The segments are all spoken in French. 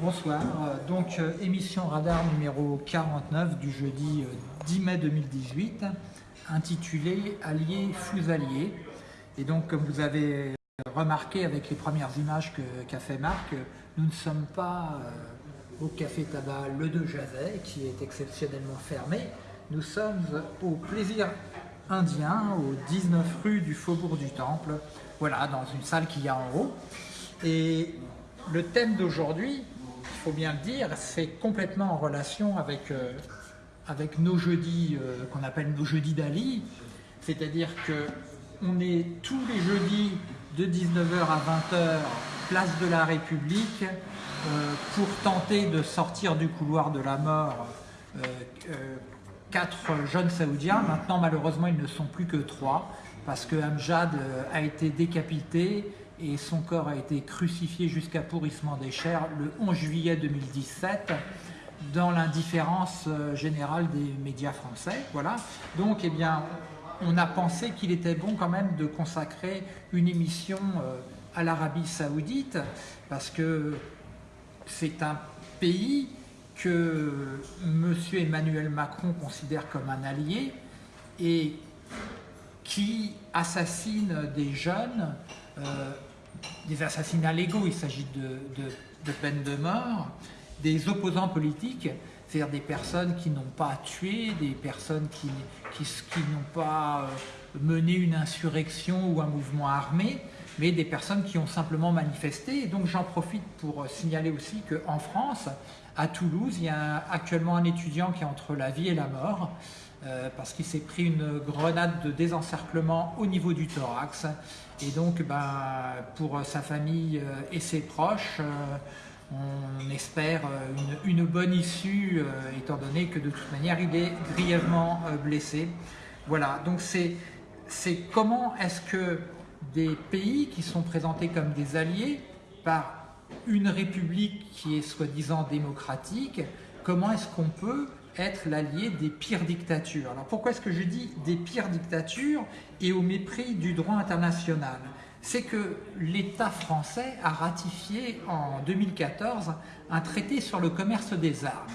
Bonsoir, Euh, donc euh, émission radar numéro 49 du jeudi euh, 10 mai 2018 intitulée Alliés fous alliés. Et donc comme vous avez remarqué avec les premières images qu'a fait Marc, euh, nous ne sommes pas euh, au café tabac Le De Jazet qui est exceptionnellement fermé, nous sommes au plaisir indien au 19 rue du Faubourg du Temple, voilà dans une salle qu'il y a en haut. Et le thème d'aujourd'hui, il faut bien le dire, c'est complètement en relation avec, euh, avec nos jeudis euh, qu'on appelle nos jeudis d'Ali. C'est-à-dire que on est tous les jeudis de 19h à 20h, place de la République, euh, pour tenter de sortir du couloir de la mort quatre jeunes Saoudiens. Maintenant, malheureusement, ils ne sont plus que trois parce que Amjad a été décapité et son corps a été crucifié jusqu'à pourrissement des chairs le 11 juillet 2017 dans l'indifférence euh, générale des médias français. Voilà. Donc, eh bien, on a pensé qu'il était bon quand même de consacrer une émission euh, à l'Arabie Saoudite parce que c'est un pays que M. Emmanuel Macron considère comme un allié et qui assassine des jeunes, euh, des assassinats légaux, il s'agit de, peine de mort, des opposants politiques, c'est-à-dire des personnes qui n'ont pas tué, des personnes qui, qui, n'ont pas euh, mené une insurrection ou un mouvement armé, mais des personnes qui ont simplement manifesté. Et donc j'en profite pour signaler aussi qu'en France, à Toulouse, il y a actuellement un étudiant qui est entre la vie et la mort, euh, parce qu'il s'est pris une grenade de désencerclement au niveau du thorax. Et donc, ben, pour sa famille euh, et ses proches, euh, on espère une, une bonne issue, étant donné que de toute manière, il est grièvement blessé. Voilà, donc c'est comment est-ce que des pays qui sont présentés comme des alliés par une république qui est soi-disant démocratique, comment est-ce qu'on peut être l'allié des pires dictatures Alors pourquoi est-ce que je dis des pires dictatures et au mépris du droit international? C'est que l'État français a ratifié en 2014 un traité sur le commerce des armes.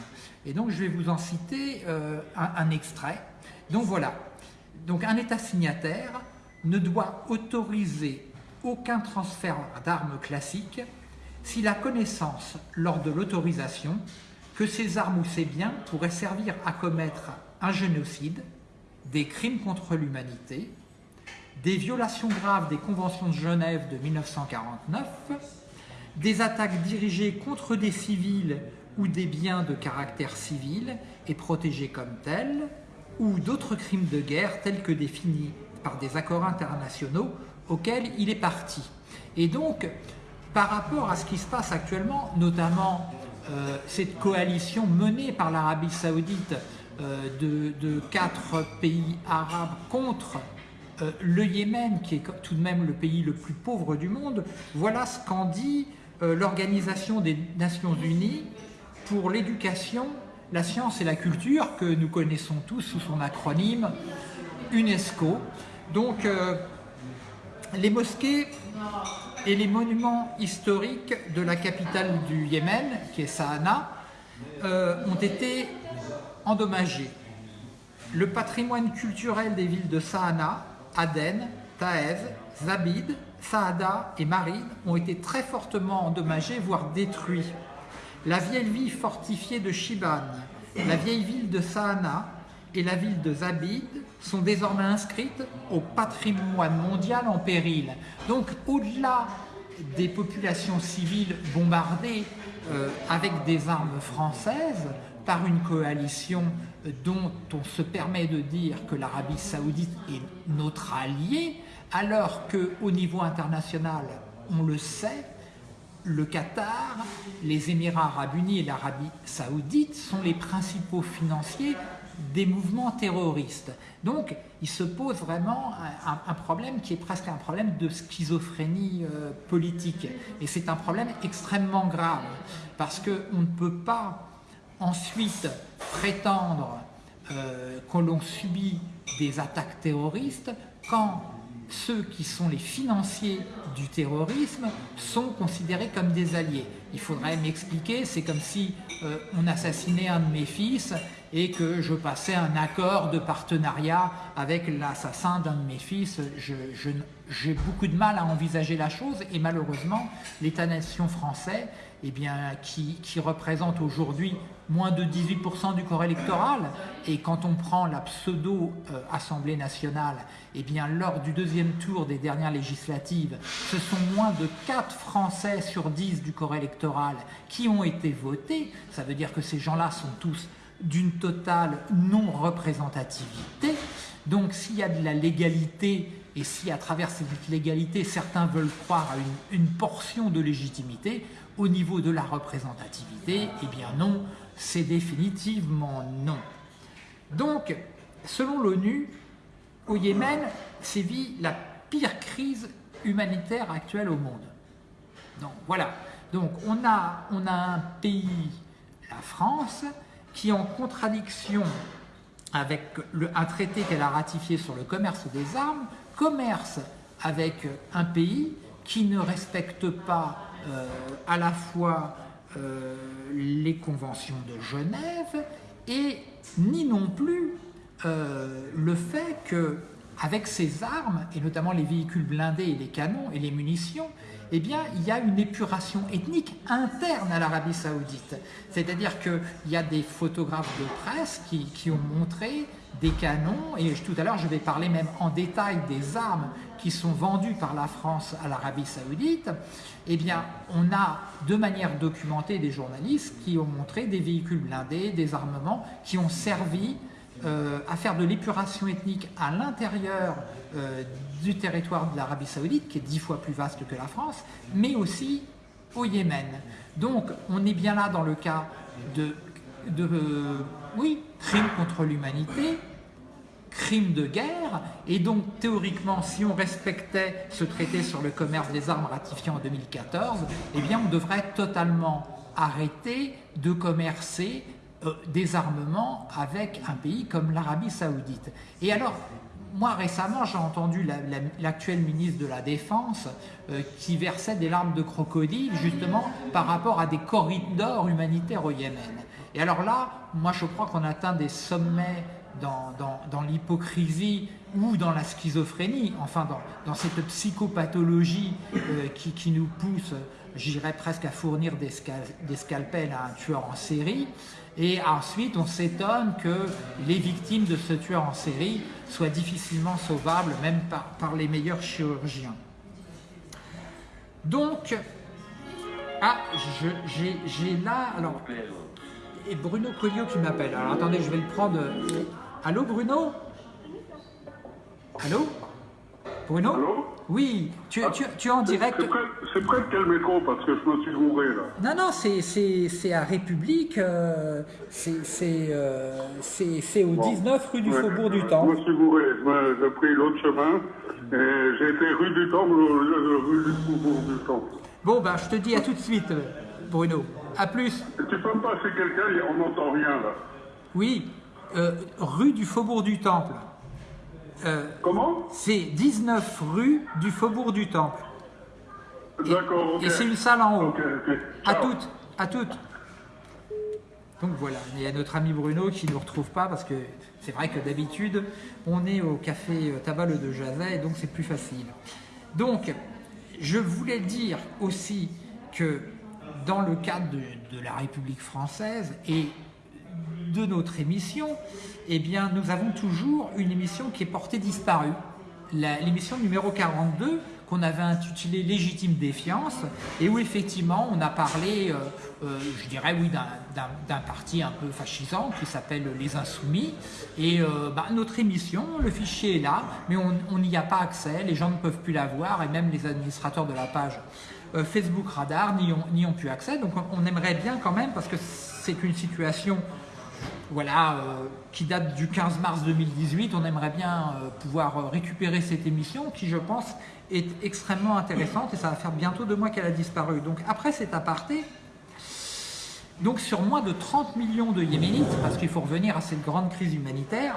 Et donc je vais vous en citer euh, un, un extrait. Donc voilà, donc un État signataire ne doit autoriser aucun transfert d'armes classiques si la connaissance lors de l'autorisation que ces armes ou ces biens pourraient servir à commettre un génocide, des crimes contre l'humanité, des violations graves des conventions de Genève de 1949, des attaques dirigées contre des civils ou des biens de caractère civil et protégés comme tels, ou d'autres crimes de guerre tels que définis par des accords internationaux auxquels il est parti. Et donc, par rapport à ce qui se passe actuellement, notamment cette coalition menée par l'Arabie Saoudite euh, de, quatre pays arabes contre euh, le Yémen, qui est tout de même le pays le plus pauvre du monde, voilà ce qu'en dit euh, l'Organisation des Nations Unies pour l'éducation, la science et la culture, que nous connaissons tous sous son acronyme UNESCO. Donc, euh, les mosquées et les monuments historiques de la capitale du Yémen, qui est Sahana, euh, ont été endommagés. Le patrimoine culturel des villes de Sahana, Aden, Taez, Zabid, Saada et Marine ont été très fortement endommagés, voire détruits. La vieille ville fortifiée de Shiban, la vieille ville de Sahana et la ville de Zabid sont désormais inscrites au patrimoine mondial en péril. Donc au-delà des populations civiles bombardées euh, avec des armes françaises par une coalition dont on se permet de dire que l'Arabie saoudite est notre allié, alors qu'au niveau international, on le sait, le Qatar, les Émirats arabes unis et l'Arabie saoudite sont les principaux financiers des mouvements terroristes. Donc, il se pose vraiment un, problème qui est presque un problème de schizophrénie euh, politique. Et c'est un problème extrêmement grave, parce qu'on ne peut pas ensuite prétendre euh, que l'on subit des attaques terroristes quand ceux qui sont les financiers du terrorisme sont considérés comme des alliés. Il faudrait m'expliquer, c'est comme si euh, on assassinait un de mes fils et que je passais un accord de partenariat avec l'assassin d'un de mes fils. J'ai beaucoup de mal à envisager la chose et malheureusement, l'État-nation français, eh bien, qui, représente aujourd'hui moins de 18% du corps électoral, et quand on prend la pseudo-Assemblée nationale, eh bien, lors du deuxième tour des dernières législatives, ce sont moins de 4 Français sur 10 du corps électoral qui ont été votés. Ça veut dire que ces gens-là sont tous d'une totale non-représentativité. Donc s'il y a de la légalité et si à travers cette légalité certains veulent croire à une, portion de légitimité, au niveau de la représentativité, eh bien non, c'est définitivement non. Donc, selon l'ONU, au Yémen sévit la pire crise humanitaire actuelle au monde. Donc voilà, donc on a, on a un pays, la France, qui en contradiction avec un traité qu'elle a ratifié sur le commerce des armes, commerce avec un pays qui ne respecte pas euh, à la fois euh, les conventions de Genève et ni non plus euh, le fait que avec ces armes, et notamment les véhicules blindés et les canons et les munitions, eh bien, il y a une épuration ethnique interne à l'Arabie Saoudite. C'est-à-dire qu'il y a des photographes de presse qui, qui ont montré des canons, et tout à l'heure je vais parler même en détail des armes qui sont vendues par la France à l'Arabie Saoudite, eh bien on a de manière documentée des journalistes qui ont montré des véhicules blindés, des armements qui ont servi euh, à faire de l'épuration ethnique à l'intérieur euh, du territoire de l'Arabie Saoudite, qui est dix fois plus vaste que la France, mais aussi au Yémen. Donc on est bien là dans le cas de, de euh, oui, crimes contre l'humanité, crimes de guerre, et donc théoriquement, si on respectait ce traité sur le commerce des armes ratifié en 2014, eh bien on devrait totalement arrêter de commercer euh, des armements avec un pays comme l'Arabie Saoudite. Et alors, moi récemment, j'ai entendu l'actuel ministre de la Défense euh, qui versait des larmes de crocodile justement par rapport à des corridors humanitaires au Yémen. Et alors là, moi je crois qu'on atteint des sommets dans, l'hypocrisie ou dans la schizophrénie, enfin dans, cette psychopathologie euh, qui, qui, nous pousse, j'irais presque à fournir des, des, scalpels à un tueur en série. Et ensuite, on s'étonne que les victimes de ce tueur en série soient difficilement sauvables, même par, par les meilleurs chirurgiens. Donc, ah, j'ai là, alors, et Bruno Colliot qui m'appelle. Alors attendez, je vais le prendre. Allô Bruno? Allô? Bruno Allô Oui, tu, tu, tu, es en direct. C'est près, de quel métro Parce que je me suis gouré là. Non, non, c'est à République. Euh, c'est euh, au 19 rue du Faubourg du Temple. Je me suis gouré. J'ai pris l'autre chemin. Et j'ai été rue du Temple rue du Faubourg du Temple. Bon, ben je te dis à tout de suite, Bruno. À plus. Tu peux me passer quelqu'un On n'entend rien là. Oui, euh, rue du Faubourg du Temple. Euh, Comment C'est 19 rue du Faubourg du Temple. D'accord. Et c'est une salle en haut. À toutes, à toutes. Donc voilà, il y a notre ami Bruno qui ne nous retrouve pas parce que c'est vrai que d'habitude, on est au café Tabale de Jazet et donc c'est plus facile. Donc, je voulais dire aussi que dans le cadre de, de la République française et de notre émission, eh bien, nous avons toujours une émission qui est portée disparue. L'émission numéro 42, qu'on avait intitulée Légitime défiance, et où effectivement on a parlé, euh, euh, je dirais oui, d'un parti un peu fascisant qui s'appelle Les Insoumis. Et euh, bah, notre émission, le fichier est là, mais on n'y a pas accès, les gens ne peuvent plus la voir, et même les administrateurs de la page Facebook Radar n'y ont, ont, plus accès. Donc on aimerait bien quand même, parce que c'est une situation voilà, euh, qui date du 15 mars 2018. On aimerait bien euh, pouvoir euh, récupérer cette émission qui, je pense, est extrêmement intéressante et ça va faire bientôt deux mois qu'elle a disparu. Donc après cet aparté, donc sur moins de 30 millions de Yéménites, parce qu'il faut revenir à cette grande crise humanitaire,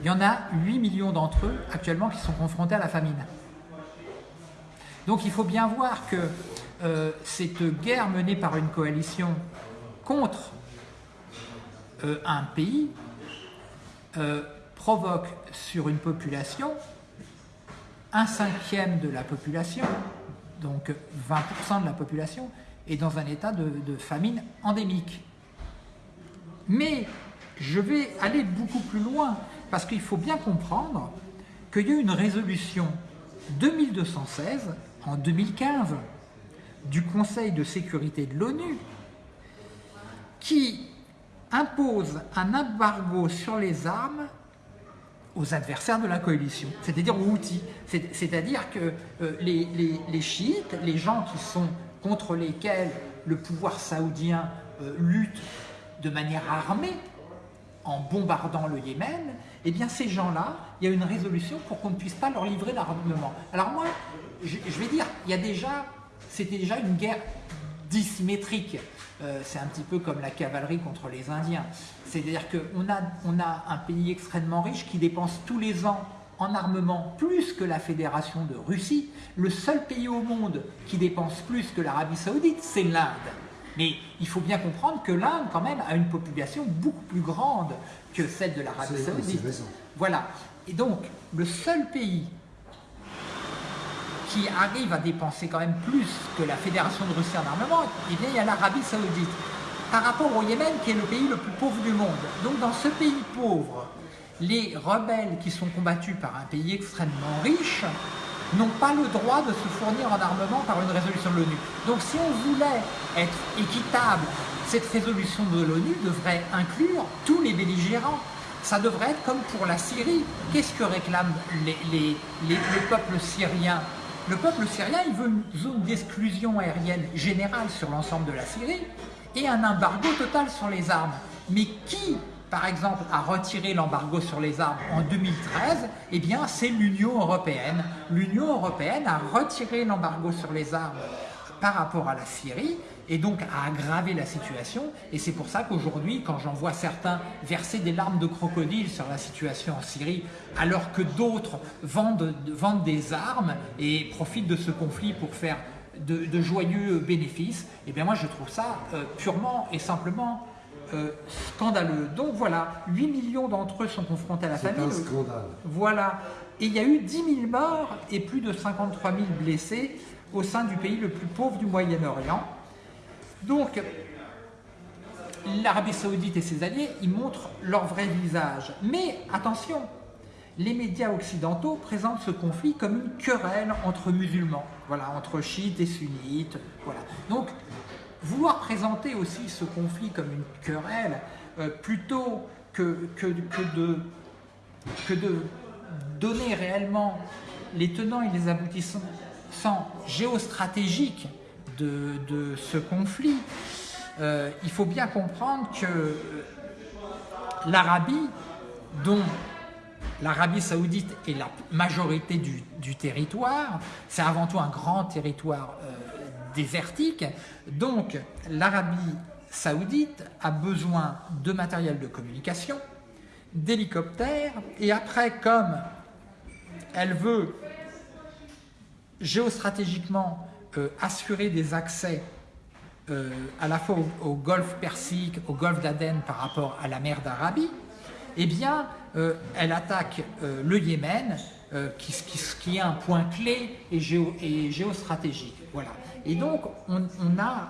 il y en a 8 millions d'entre eux actuellement qui sont confrontés à la famine. Donc il faut bien voir que cette guerre menée par une coalition contre euh, un pays euh, provoque sur une population un cinquième de la population, donc 20% de la population, est dans un état de famine endémique. Mais je vais aller beaucoup plus loin, parce qu'il faut bien comprendre qu'il y a eu une résolution 2216 en 2015 du Conseil de sécurité de l'ONU qui impose un embargo sur les armes aux adversaires de la coalition, c'est-à-dire aux outils. C'est-à-dire que euh, les, chiites, les gens qui sont contre lesquels le pouvoir saoudien euh, lutte de manière armée, en bombardant le Yémen, eh bien ces gens-là, il y a une résolution pour qu'on ne puisse pas leur livrer l'armement. Alors moi, je, vais dire, il y a déjà, c'était déjà une guerre dissymétrique. Euh, c'est un petit peu comme la cavalerie contre les Indiens. C'est-à-dire qu'on a, on a un pays extrêmement riche qui dépense tous les ans en armement plus que la Fédération de Russie. Le seul pays au monde qui dépense plus que l'Arabie Saoudite, c'est l'Inde. Mais il faut bien comprendre que l'Inde, quand même, a une population beaucoup plus grande que celle de l'Arabie Saoudite. Voilà. Et donc, le seul pays qui arrive à dépenser quand même plus que la Fédération de Russie en armement, eh bien, il y a l'Arabie Saoudite. Par rapport au Yémen, qui est le pays le plus pauvre du monde. Donc, dans ce pays pauvre, les rebelles qui sont combattus par un pays extrêmement riche n'ont pas le droit de se fournir en armement par une résolution de l'ONU. Donc si on voulait être équitable, cette résolution de l'ONU devrait inclure tous les belligérants. Ça devrait être comme pour la Syrie. Qu'est-ce que réclame les, le peuple syrien Le peuple syrien, il veut une zone d'exclusion aérienne générale sur l'ensemble de la Syrie et un embargo total sur les armes. Mais qui par exemple, a retiré l'embargo sur les armes en 2013, eh bien, c'est l'Union européenne. L'Union européenne a retiré l'embargo sur les armes par rapport à la Syrie et donc a aggravé la situation. Et c'est pour ça qu'aujourd'hui, quand j'en vois certains verser des larmes de crocodile sur la situation en Syrie, alors que d'autres vendent, vendent, des armes et profitent de ce conflit pour faire de, joyeux bénéfices, eh bien moi je trouve ça euh, purement et simplement euh, scandaleux. Donc voilà, 8 millions d'entre eux sont confrontés à la famine. C'est un scandale. Voilà. Et il y a eu 10 000 morts et plus de 53 000 blessés au sein du pays le plus pauvre du Moyen-Orient. Donc, l'Arabie Saoudite et ses alliés, ils montrent leur vrai visage. Mais attention, les médias occidentaux présentent ce conflit comme une querelle entre musulmans, voilà, entre chiites et sunnites. Donc, vouloir présenter aussi ce conflit comme une querelle, euh, plutôt que, que, de, que de donner réellement les tenants et les aboutissants géostratégiques de, ce conflit, euh, il faut bien comprendre que l'Arabie, dont l'Arabie saoudite est la majorité du, territoire, c'est avant tout un grand territoire euh, désertique. Donc l'Arabie saoudite a besoin de matériel de communication, d'hélicoptères, et après comme elle veut géostratégiquement assurer des accès euh, à la fois au, golfe Persique, au golfe d'Aden par rapport à la mer d'Arabie, eh bien, euh, elle attaque le Yémen, qui, qui, est un point clé et, géo, et géostratégique. Voilà. Et donc, on, a,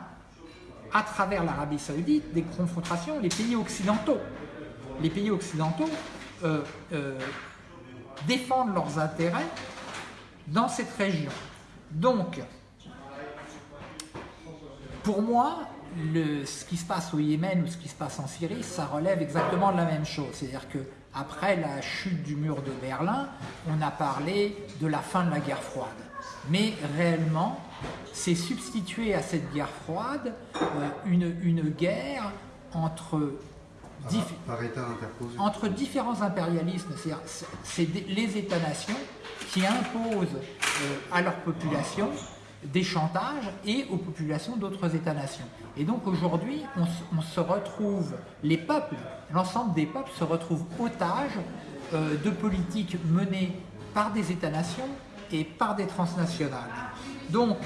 à travers l'Arabie Saoudite, des confrontations, les pays occidentaux. Les pays occidentaux euh, euh, défendent leurs intérêts dans cette région. Donc, pour moi, le, ce qui se passe au Yémen ou ce qui se passe en Syrie, ça relève exactement de la même chose. C'est-à-dire que après la chute du mur de Berlin, on a parlé de la fin de la guerre froide. Mais réellement, c'est substituer à cette guerre froide euh, une, une, guerre entre, entre différents impérialismes. C'est les États-nations qui imposent euh, à leur population des chantages et aux populations d'autres États-nations. Et donc aujourd'hui, on, se retrouve, les peuples, l'ensemble des peuples se retrouvent otages euh, de politiques menées par des États-nations et par des transnationales. Donc,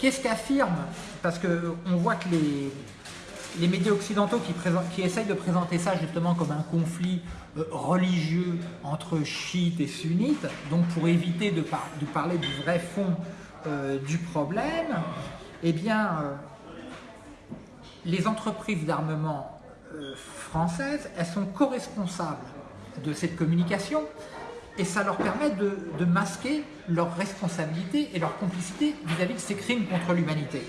qu'est-ce qu'affirme Parce qu'on voit que les, les médias occidentaux qui, essayent de présenter ça justement comme un conflit euh, religieux entre chiites et sunnites, donc pour éviter de, parler du vrai fond euh, du problème, eh bien, euh, les entreprises d'armement françaises, elles sont co-responsables de cette communication et ça leur permet de, masquer leur responsabilité et leur complicité vis-à-vis -vis de ces crimes contre l'humanité.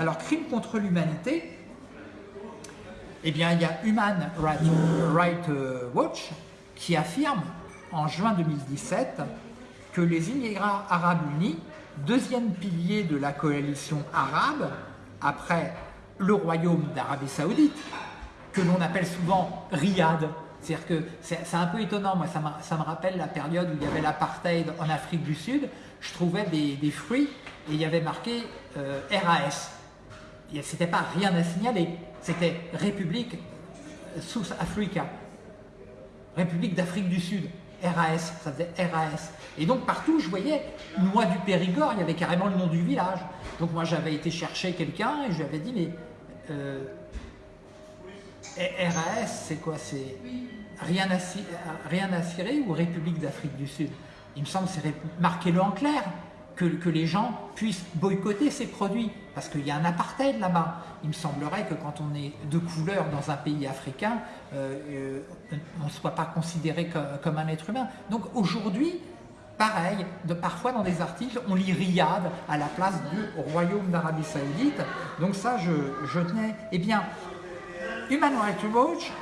Alors, crimes contre l'humanité, eh bien, il y a Human Rights Watch qui affirme en juin 2017 que les Émirats arabes unis, deuxième pilier de la coalition arabe, après le royaume d'Arabie saoudite, que l'on appelle souvent Riyad. C'est-à-dire que c'est un peu étonnant, moi ça, me rappelle la période où il y avait l'apartheid en Afrique du Sud, je trouvais des, fruits et il y avait marqué euh, RAS. C'était pas rien à signaler, c'était République South Africa, République d'Afrique du Sud, RAS, ça faisait RAS. Et donc partout, je voyais Noix du Périgord, il y avait carrément le nom du village. Donc moi, j'avais été chercher quelqu'un et je lui avais dit, mais euh, RAS, c'est quoi? C'est rien à, rien à ou République d'Afrique du Sud? Il me semble, c'est marquez-le en clair que, les gens puissent boycotter ces produits, parce qu'il y a un apartheid là-bas. Il me semblerait que quand on est de couleur dans un pays africain, euh, euh, on ne soit pas considéré comme, un être humain. Donc aujourd'hui, pareil, de, parfois dans des articles, on lit Riyad à la place du Royaume d'Arabie Saoudite. Donc ça, je, je tenais... Eh bien, Human Rights Watch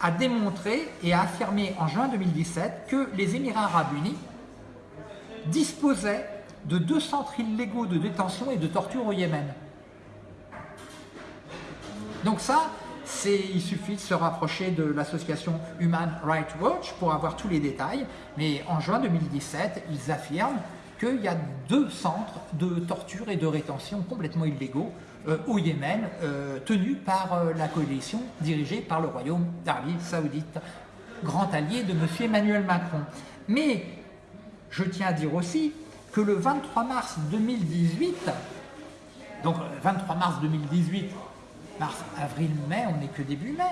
a démontré et a affirmé en juin 2017 que les Émirats Arabes Unis disposait de deux centres illégaux de détention et de torture au Yémen. Donc ça, il suffit de se rapprocher de l'association Human Rights Watch pour avoir tous les détails. Mais en juin 2017, ils affirment qu'il y a deux centres de torture et de rétention complètement illégaux euh, au Yémen, euh, tenus par euh, la coalition dirigée par le Royaume d'Arabie Saoudite, grand allié de M. Emmanuel Macron. Mais je tiens à dire aussi que le 23 mars 2018, donc 23 mars 2018, mars, avril, mai, on n'est que début mai,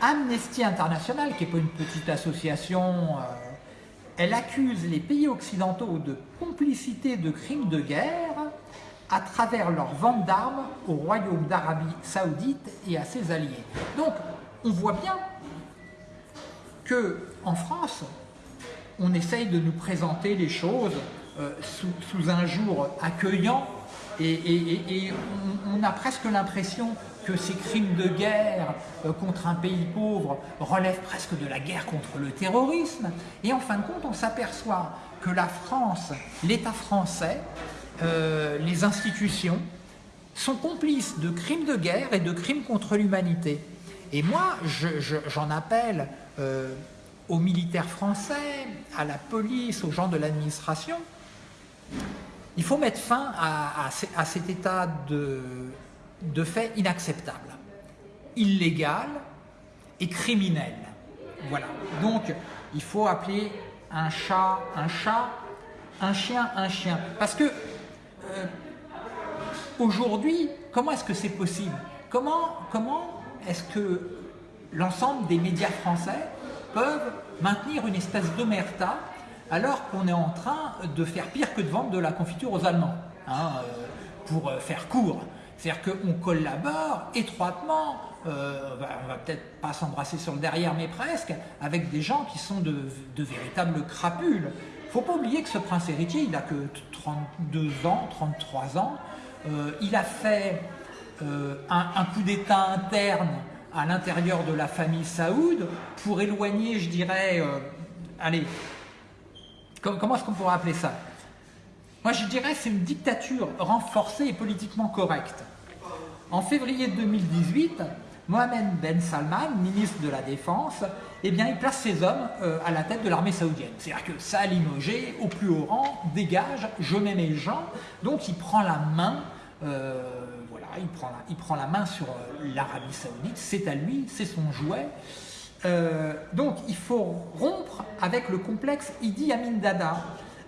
Amnesty International, qui n'est pas une petite association, euh, elle accuse les pays occidentaux de complicité de crimes de guerre à travers leur vente d'armes au royaume d'Arabie Saoudite et à ses alliés. Donc, on voit bien que en France, on essaye de nous présenter les choses euh, sous, un jour accueillant et, on, a presque l'impression que ces crimes de guerre euh, contre un pays pauvre relèvent presque de la guerre contre le terrorisme. Et en fin de compte, on s'aperçoit que la France, l'État français, euh, les institutions sont complices de crimes de guerre et de crimes contre l'humanité. Et moi, j'en appelle aux militaires français, à la police, aux gens de l'administration, il faut mettre fin à, cet état de, fait inacceptable, illégal et criminel. Voilà. Donc, il faut appeler un chat un chat, un chien un chien. Parce que, euh, aujourd'hui, comment est-ce que c'est possible? Comment, comment est-ce que l'ensemble des médias français peuvent maintenir une espèce d'omerta alors qu'on est en train de faire pire que de vendre de la confiture aux Allemands, hein, euh, pour euh, faire court. C'est-à-dire qu'on collabore étroitement, euh, on va peut-être pas s'embrasser sur le derrière, mais presque, avec des gens qui sont de, véritables crapules. Faut pas oublier que ce prince héritier, il n'a que 32 ans, 33 ans. il a fait un coup d'état interne à l'intérieur de la famille Saoud pour éloigner, je dirais, euh, allez, comment est-ce qu'on pourrait appeler ça? Moi, je dirais c'est une dictature renforcée et politiquement correcte. En février 2018, Mohamed Ben Salman, ministre de la Défense, eh bien, il place ses hommes euh, à la tête de l'armée saoudienne. C'est-à-dire que ça a limogé au plus haut rang, dégage, je mets mes gens. Donc il prend la main, euh, il prend la, il prend la main sur euh, l'Arabie saoudite, c'est à lui, c'est son jouet. donc il faut rompre avec le complexe Idi Amin Dada.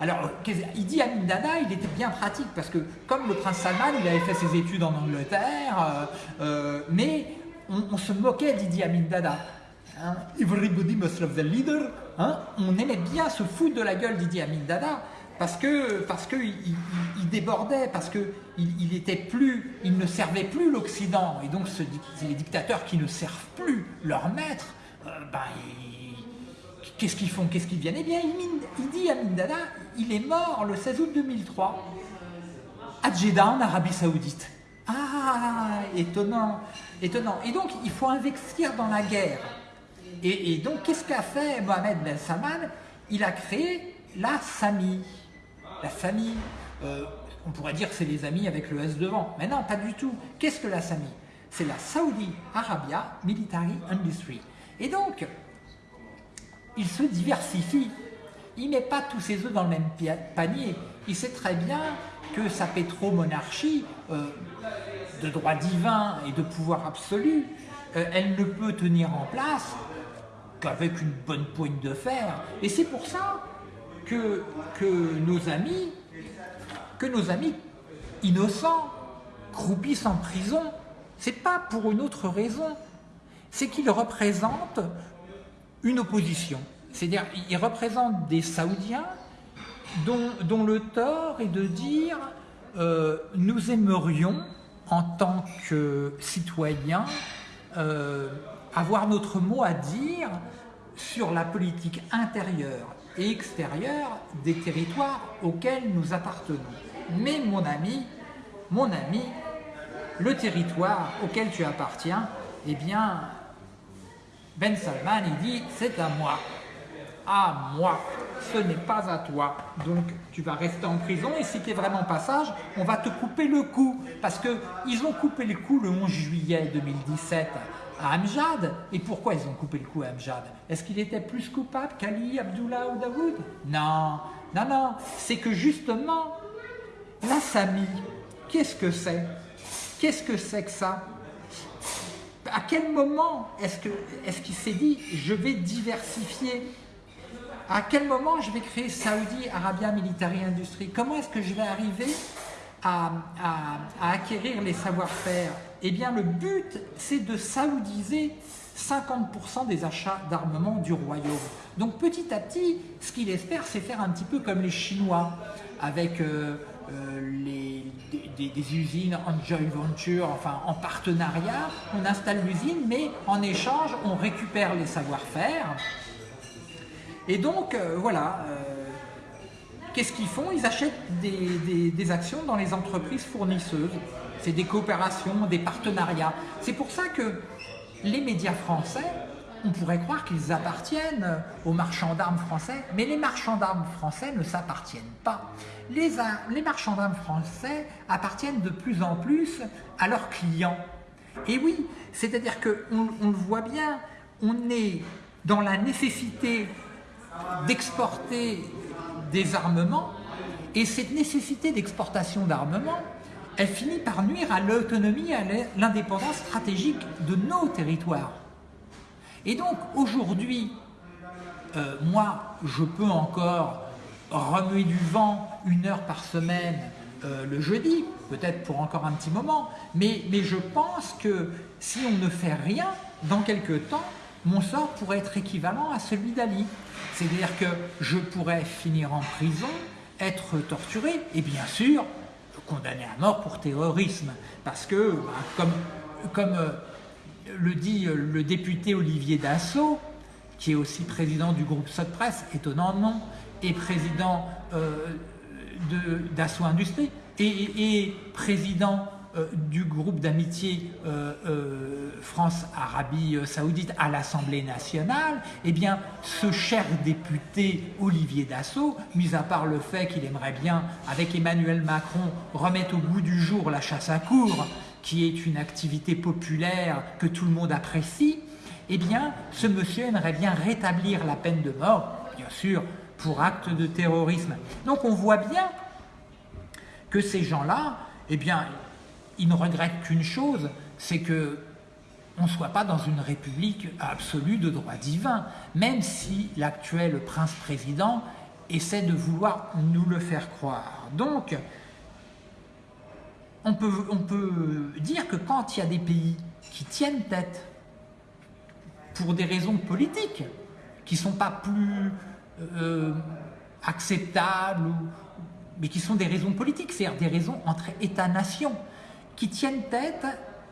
Alors, Idi Amin Dada, il était bien pratique parce que, comme le prince Salman, il avait fait ses études en Angleterre, mais on, se moquait d'Idi Amin Dada. Hein, everybody must love the leader. Hein, on aimait bien se foutre de la gueule d'Idi Amin Dada parce que parce que il, débordait, parce que il, était plus, il ne servait plus l'Occident et donc les dictateurs qui ne servent plus leur maître, euh, ben, qu'est-ce qu'ils font, qu'est-ce qu'ils viennent? Eh bien, Idi Amin Dada, il est mort le 16 août 2003 à Jeddah en Arabie Saoudite. Ah, étonnant, étonnant. Et donc, il faut investir dans la guerre. Et, donc, qu'est-ce qu'a fait Mohamed Ben Salman? Il a créé la SAMI. La SAMI, euh, on pourrait dire que c'est les amis avec le S devant. Mais non, pas du tout. Qu'est-ce que la SAMI C'est la Saudi Arabia Military Industry. Et donc, il se diversifie. Il ne met pas tous ses œufs dans le même panier. Il sait très bien que sa pétromonarchie, euh, de droit divin et de pouvoir absolu, euh, elle ne peut tenir en place qu'avec une bonne poigne de fer. Et c'est pour ça que, nos amis, que nos amis innocents croupissent en prison. C'est pas pour une autre raison. C'est qu'ils représentent une opposition. C'est-à-dire, ils représentent des Saoudiens dont, dont, le tort est de dire euh, nous aimerions, en tant que citoyens, euh, avoir notre mot à dire sur la politique intérieure et extérieure des territoires auxquels nous appartenons. Mais mon ami, mon ami, le territoire auquel tu appartiens, eh bien, Ben Salman, il dit, c'est à moi. À moi, ce n'est pas à toi. Donc, tu vas rester en prison et si tu es vraiment pas sage, on va te couper le cou. Parce qu'ils ont coupé le cou le 11 juillet 2017 à Amjad. Et pourquoi ils ont coupé le cou à Amjad? Est-ce qu'il était plus coupable qu'Ali, Abdullah ou Daoud? Non, non, non. C'est que justement, la Sami, qu'est-ce que c'est? Qu'est-ce que c'est que ça? À quel moment est-ce qu'il est s'est dit « je vais diversifier » À quel moment je vais créer Saudi Arabia Military Industry? Comment est-ce que je vais arriver à, acquérir les savoir-faire? Eh bien, le but, c'est de saoudiser 50% des achats d'armement du royaume. Donc petit à petit, ce qu'il espère, c'est faire un petit peu comme les Chinois, avec euh, euh, des, usines en joint venture, enfin en partenariat. On installe l'usine, mais en échange, on récupère les savoir-faire. Et donc, euh, voilà, Qu'est-ce qu'ils font? Ils achètent des, actions dans les entreprises fournisseuses. C'est des coopérations, des partenariats. C'est pour ça que les médias français, on pourrait croire qu'ils appartiennent aux marchands d'armes français, mais les marchands d'armes français ne s'appartiennent pas. Les, marchands d'armes français appartiennent de plus en plus à leurs clients. Et oui, c'est-à-dire qu'on on le voit bien, on est dans la nécessité d'exporter des armements, et cette nécessité d'exportation d'armements, elle finit par nuire à l'autonomie à l'indépendance stratégique de nos territoires. Et donc aujourd'hui, euh, moi, je peux encore remuer du vent une heure par semaine euh, le jeudi, peut-être pour encore un petit moment, mais, mais je pense que si on ne fait rien, dans quelques temps, mon sort pourrait être équivalent à celui d'Ali. C'est-à-dire que je pourrais finir en prison, être torturé et bien sûr condamné à mort pour terrorisme. Parce que, bah, comme, comme euh, le dit euh, le député Olivier Dassault, qui est aussi président du groupe Sotpresse, étonnant nom, et président euh, d'Assaut Industrie, et, président du groupe d'amitié euh, euh, France-Arabie Saoudite à l'Assemblée nationale, eh bien, ce cher député Olivier Dassault, mis à part le fait qu'il aimerait bien, avec Emmanuel Macron, remettre au goût du jour la chasse à cour, qui est une activité populaire que tout le monde apprécie, eh bien, ce monsieur aimerait bien rétablir la peine de mort, bien sûr, pour acte de terrorisme. Donc on voit bien que ces gens-là, eh bien, ils ne regrettent qu'une chose, c'est que on ne soit pas dans une république absolue de droit divin, même si l'actuel prince-président essaie de vouloir nous le faire croire. Donc, on peut, on peut dire que quand il y a des pays qui tiennent tête pour des raisons politiques, qui ne sont pas plus euh, acceptables, mais qui sont des raisons politiques, c'est-à-dire des raisons entre États-nations, qui tiennent tête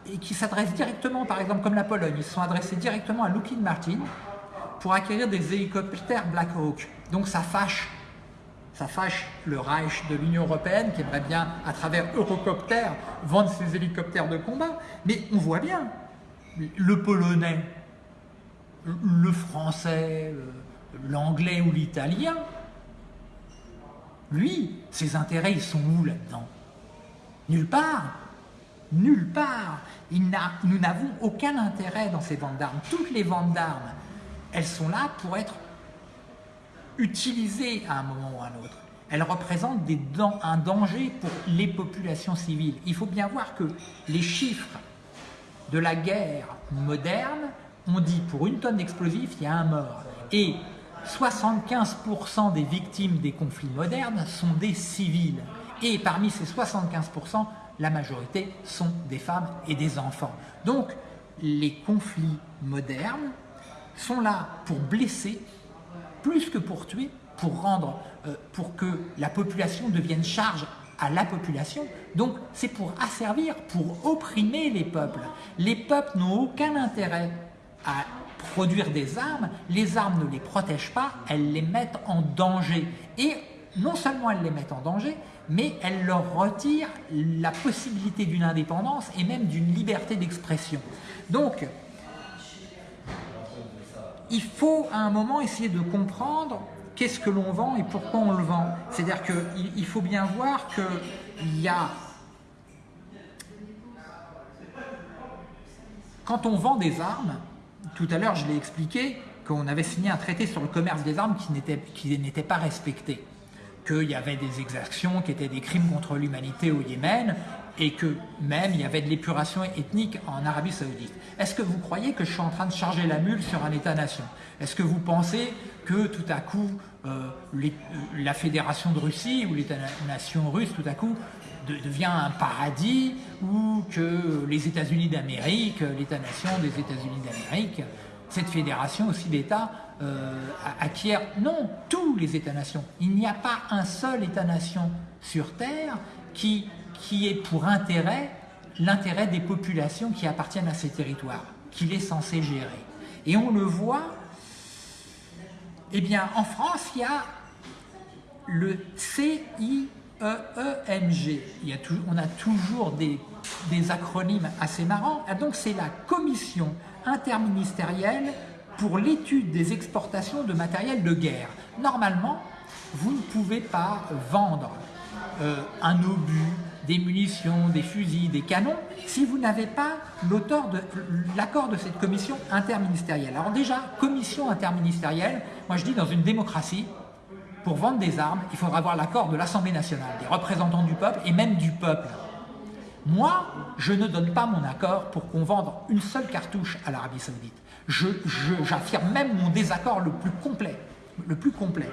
et qui s'adressent directement, par exemple comme la Pologne, ils se sont adressés directement à Lockheed Martin pour acquérir des hélicoptères Black Hawk. Donc ça fâche, ça fâche le Reich de l'Union Européenne qui aimerait bien, à travers Eurocopter, vendre ses hélicoptères de combat. Mais on voit bien, le Polonais, le Français, l'Anglais ou l'Italien, lui, ses intérêts, ils sont où là-dedans? Nulle part. Nulle part. nous n'avons aucun intérêt dans ces ventes d'armes. Toutes les ventes d'armes, elles sont là pour être utilisées à un moment ou à un autre. Elles représentent des, un danger pour les populations civiles. Il faut bien voir que les chiffres de la guerre moderne, on dit pour une tonne d'explosifs, il y a un mort. Et 75% des victimes des conflits modernes sont des civils. Et parmi ces 75%, la majorité sont des femmes et des enfants. Donc, les conflits modernes sont là pour blesser plus que pour tuer, pour rendre, euh, pour que la population devienne charge à la population. Donc, c'est pour asservir, pour opprimer les peuples. Les peuples n'ont aucun intérêt à produire des armes, les armes ne les protègent pas, elles les mettent en danger. Et non seulement elles les mettent en danger, mais elles leur retirent la possibilité d'une indépendance et même d'une liberté d'expression. Donc, il faut à un moment essayer de comprendre qu'est-ce que l'on vend et pourquoi on le vend. C'est-à-dire qu'il faut bien voir qu'il y a... Quand on vend des armes, tout à l'heure, je l'ai expliqué, qu'on avait signé un traité sur le commerce des armes qui n'était pas respecté, qu'il y avait des exactions qui étaient des crimes contre l'humanité au Yémen, et que même il y avait de l'épuration ethnique en Arabie Saoudite. Est-ce que vous croyez que je suis en train de charger la mule sur un État-nation? Est-ce que vous pensez que tout à coup, euh, euh, la Fédération de Russie ou l'État-nation russe, tout à coup, devient un paradis ou que les États-Unis d'Amérique, l'État-nation des États-Unis d'Amérique, cette fédération aussi d'États euh, acquiert, non, tous les États-nations. Il n'y a pas un seul État-nation sur Terre qui, qui est pour intérêt l'intérêt des populations qui appartiennent à ces territoires, qu'il est censé gérer. Et on le voit, eh bien, en France, il y a le CI EEMG. Il y on a toujours des, acronymes assez marrants. Ah, donc c'est la commission interministérielle pour l'étude des exportations de matériel de guerre. Normalement, vous ne pouvez pas vendre euh, un obus, des munitions, des fusils, des canons, si vous n'avez pas l'accord de cette commission interministérielle. Alors déjà, commission interministérielle, moi je dis dans une démocratie, pour vendre des armes, il faudra avoir l'accord de l'Assemblée nationale, des représentants du peuple et même du peuple. Moi, je ne donne pas mon accord pour qu'on vende une seule cartouche à l'Arabie Saoudite. J'affirme même mon désaccord le plus complet. Le plus complet.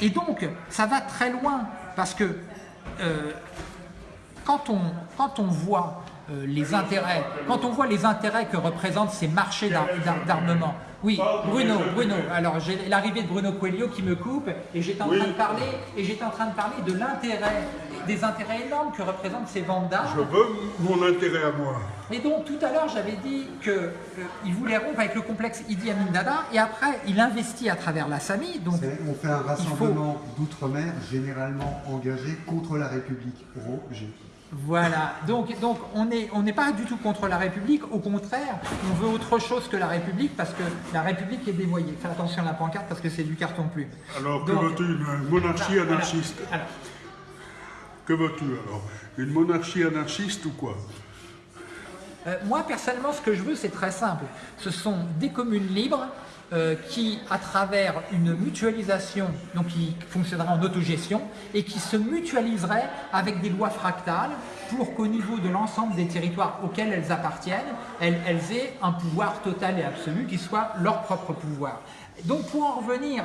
Et donc, ça va très loin, parce que euh, euh, quand on voit les intérêts que représentent ces marchés d'armement, oui, Bruno, Bruno. Alors j'ai l'arrivée de Bruno Coelho qui me coupe et j'étais en train de parler et j'étais en train de parler de l'intérêt, des intérêts énormes que représentent ces ventes d'armes. Je veux mon intérêt à moi. Et donc tout à l'heure j'avais dit qu'il euh, voulait rompre avec le complexe Idi Amin Dada et après il investit à travers la SAMI. Donc on fait un rassemblement d'outre-mer généralement engagé contre la République. Voilà, donc, donc on n'est on pas du tout contre la République, au contraire, on veut autre chose que la République parce que la République est dévoyée. Fais attention à la pancarte parce que c'est du carton plume. Alors que veux-tu Une monarchie anarchiste? Que veux-tu alors? Une monarchie anarchiste ou quoi? Euh, moi, personnellement, ce que je veux, c'est très simple. Ce sont des communes libres euh, qui, à travers une mutualisation, donc qui fonctionnera en autogestion, et qui se mutualiseraient avec des lois fractales pour qu'au niveau de l'ensemble des territoires auxquels elles appartiennent, elles, aient un pouvoir total et absolu qui soit leur propre pouvoir. Donc pour en revenir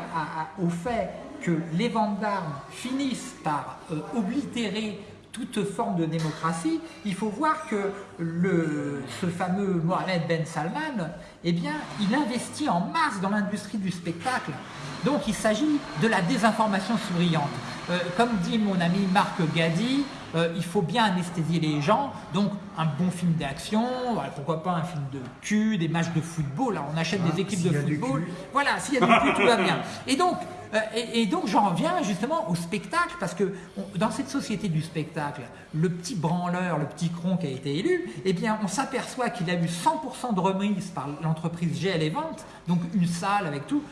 au fait que les ventes d'armes finissent par euh, oblitérer toute forme de démocratie, il faut voir que le, ce fameux Mohamed Ben Salman, eh bien, il investit en masse dans l'industrie du spectacle. Donc il s'agit de la désinformation souriante. Euh, comme dit mon ami Marc Gadi, euh, il faut bien anesthésier les gens, donc un bon film d'action, pourquoi pas un film de cul, des matchs de football, là on achète des ah, équipes de football, voilà, s'il y a du cul, tout va bien. Et donc, euh, et, donc j'en reviens justement au spectacle, parce que dans cette société du spectacle, le petit branleur, le petit cron qui a été élu, eh bien on s'aperçoit qu'il a eu 100% de remise par l'entreprise GL et Vente, donc une salle avec tout,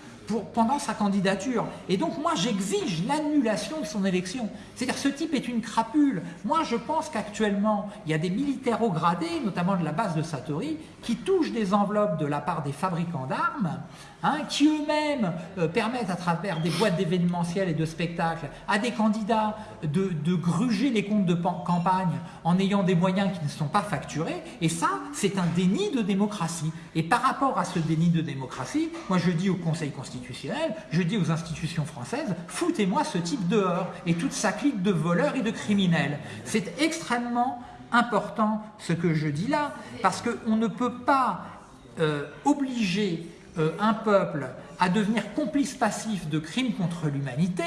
pendant sa candidature. Et donc moi j'exige l'annulation de son élection. C'est-à-dire ce type est une crapule. Moi je pense qu'actuellement il y a des militaires au gradé, notamment de la base de Satori, qui touchent des enveloppes de la part des fabricants d'armes, hein, qui eux-mêmes euh, permettent à travers des boîtes d'événementiel et de spectacles à des candidats de, gruger les comptes de campagne en ayant des moyens qui ne sont pas facturés. Et ça, c'est un déni de démocratie. Et par rapport à ce déni de démocratie, moi je dis au Conseil constitutionnel, je dis aux institutions françaises, foutez-moi ce type dehors et toute sa clique de voleurs et de criminels. C'est extrêmement important ce que je dis là, parce qu'on ne peut pas euh, obliger euh, un peuple à devenir complice passif de crimes contre l'humanité,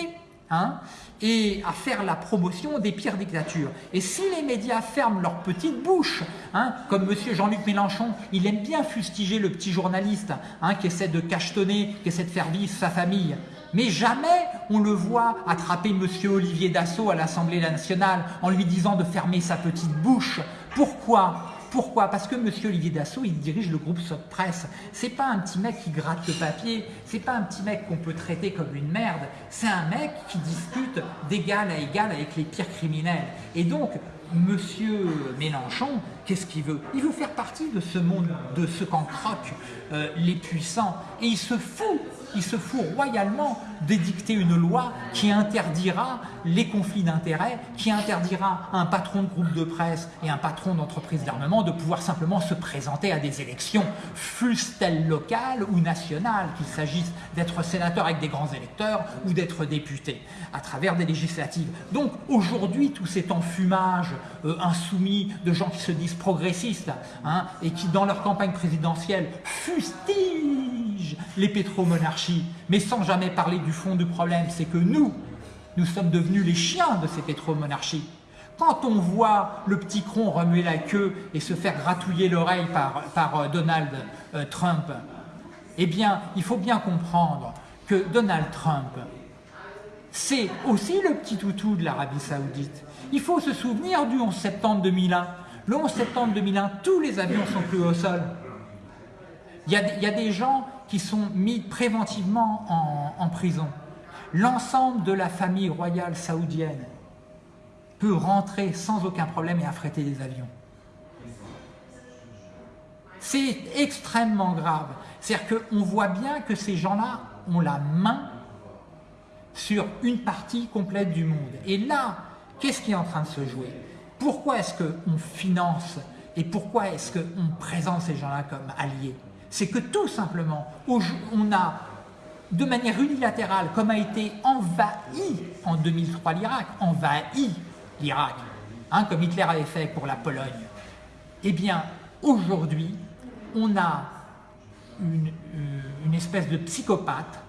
hein, et à faire la promotion des pires dictatures. Et si les médias ferment leur petite bouche, hein, comme M. Jean-Luc Mélenchon, il aime bien fustiger le petit journaliste hein, qui essaie de cachetonner, qui essaie de faire vivre sa famille, mais jamais on le voit attraper M. Olivier Dassault à l'Assemblée nationale en lui disant de fermer sa petite bouche. Pourquoi? Pourquoi? Parce que M. Olivier Dassault, il dirige le groupe Sot Presse. C'est pas un petit mec qui gratte le papier, c'est pas un petit mec qu'on peut traiter comme une merde, c'est un mec qui discute d'égal à égal avec les pires criminels. Et donc, Monsieur Mélenchon, qu'est-ce qu'il veut? Il veut faire partie de ce monde, de ce qu'en croquent euh, les puissants. Et il se fout il se fout royalement d'édicter une loi qui interdira les conflits d'intérêts, qui interdira à un patron de groupe de presse et un patron d'entreprise d'armement de pouvoir simplement se présenter à des élections, fussent-elles locales ou nationales, qu'il s'agisse d'être sénateur avec des grands électeurs ou d'être député, à travers des législatives. Donc aujourd'hui, tout cet enfumage euh, insoumis de gens qui se disent progressistes hein, et qui, dans leur campagne présidentielle, fustigent les pétromonarchies, mais sans jamais parler du fond du problème, c'est que nous, nous sommes devenus les chiens de ces pétromonarchies. Quand on voit le petit cron remuer la queue et se faire gratouiller l'oreille par, par, euh, Donald euh, Trump, eh bien, il faut bien comprendre que Donald Trump, c'est aussi le petit toutou de l'Arabie Saoudite. Il faut se souvenir du 11 septembre 2001. Le 11 septembre 2001, tous les avions sont plus au sol. Il y a, des gens qui sont mis préventivement en, prison. L'ensemble de la famille royale saoudienne peut rentrer sans aucun problème et affréter des avions. C'est extrêmement grave. C'est-à-dire qu'on voit bien que ces gens-là ont la main sur une partie complète du monde. Et là, qu'est-ce qui est en train de se jouer? Pourquoi est-ce qu'on finance et pourquoi est-ce qu'on présente ces gens-là comme alliés? C'est que tout simplement, on a de manière unilatérale, comme a été envahi en 2003 l'Irak, envahi l'Irak, hein, comme Hitler avait fait pour la Pologne, eh bien, aujourd'hui, on a une, euh, espèce de psychopathe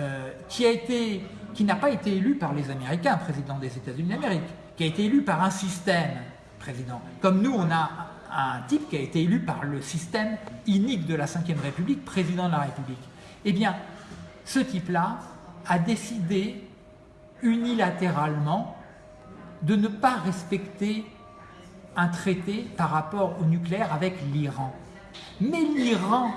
euh, qui a été, qui n'a pas été élu par les Américains, président des États-Unis d'Amérique, qui a été élu par un système président. Comme nous, on a un type qui a été élu par le système inique de la Ve République, président de la République. Eh bien, ce type-là a décidé unilatéralement de ne pas respecter un traité par rapport au nucléaire avec l'Iran. Mais l'Iran,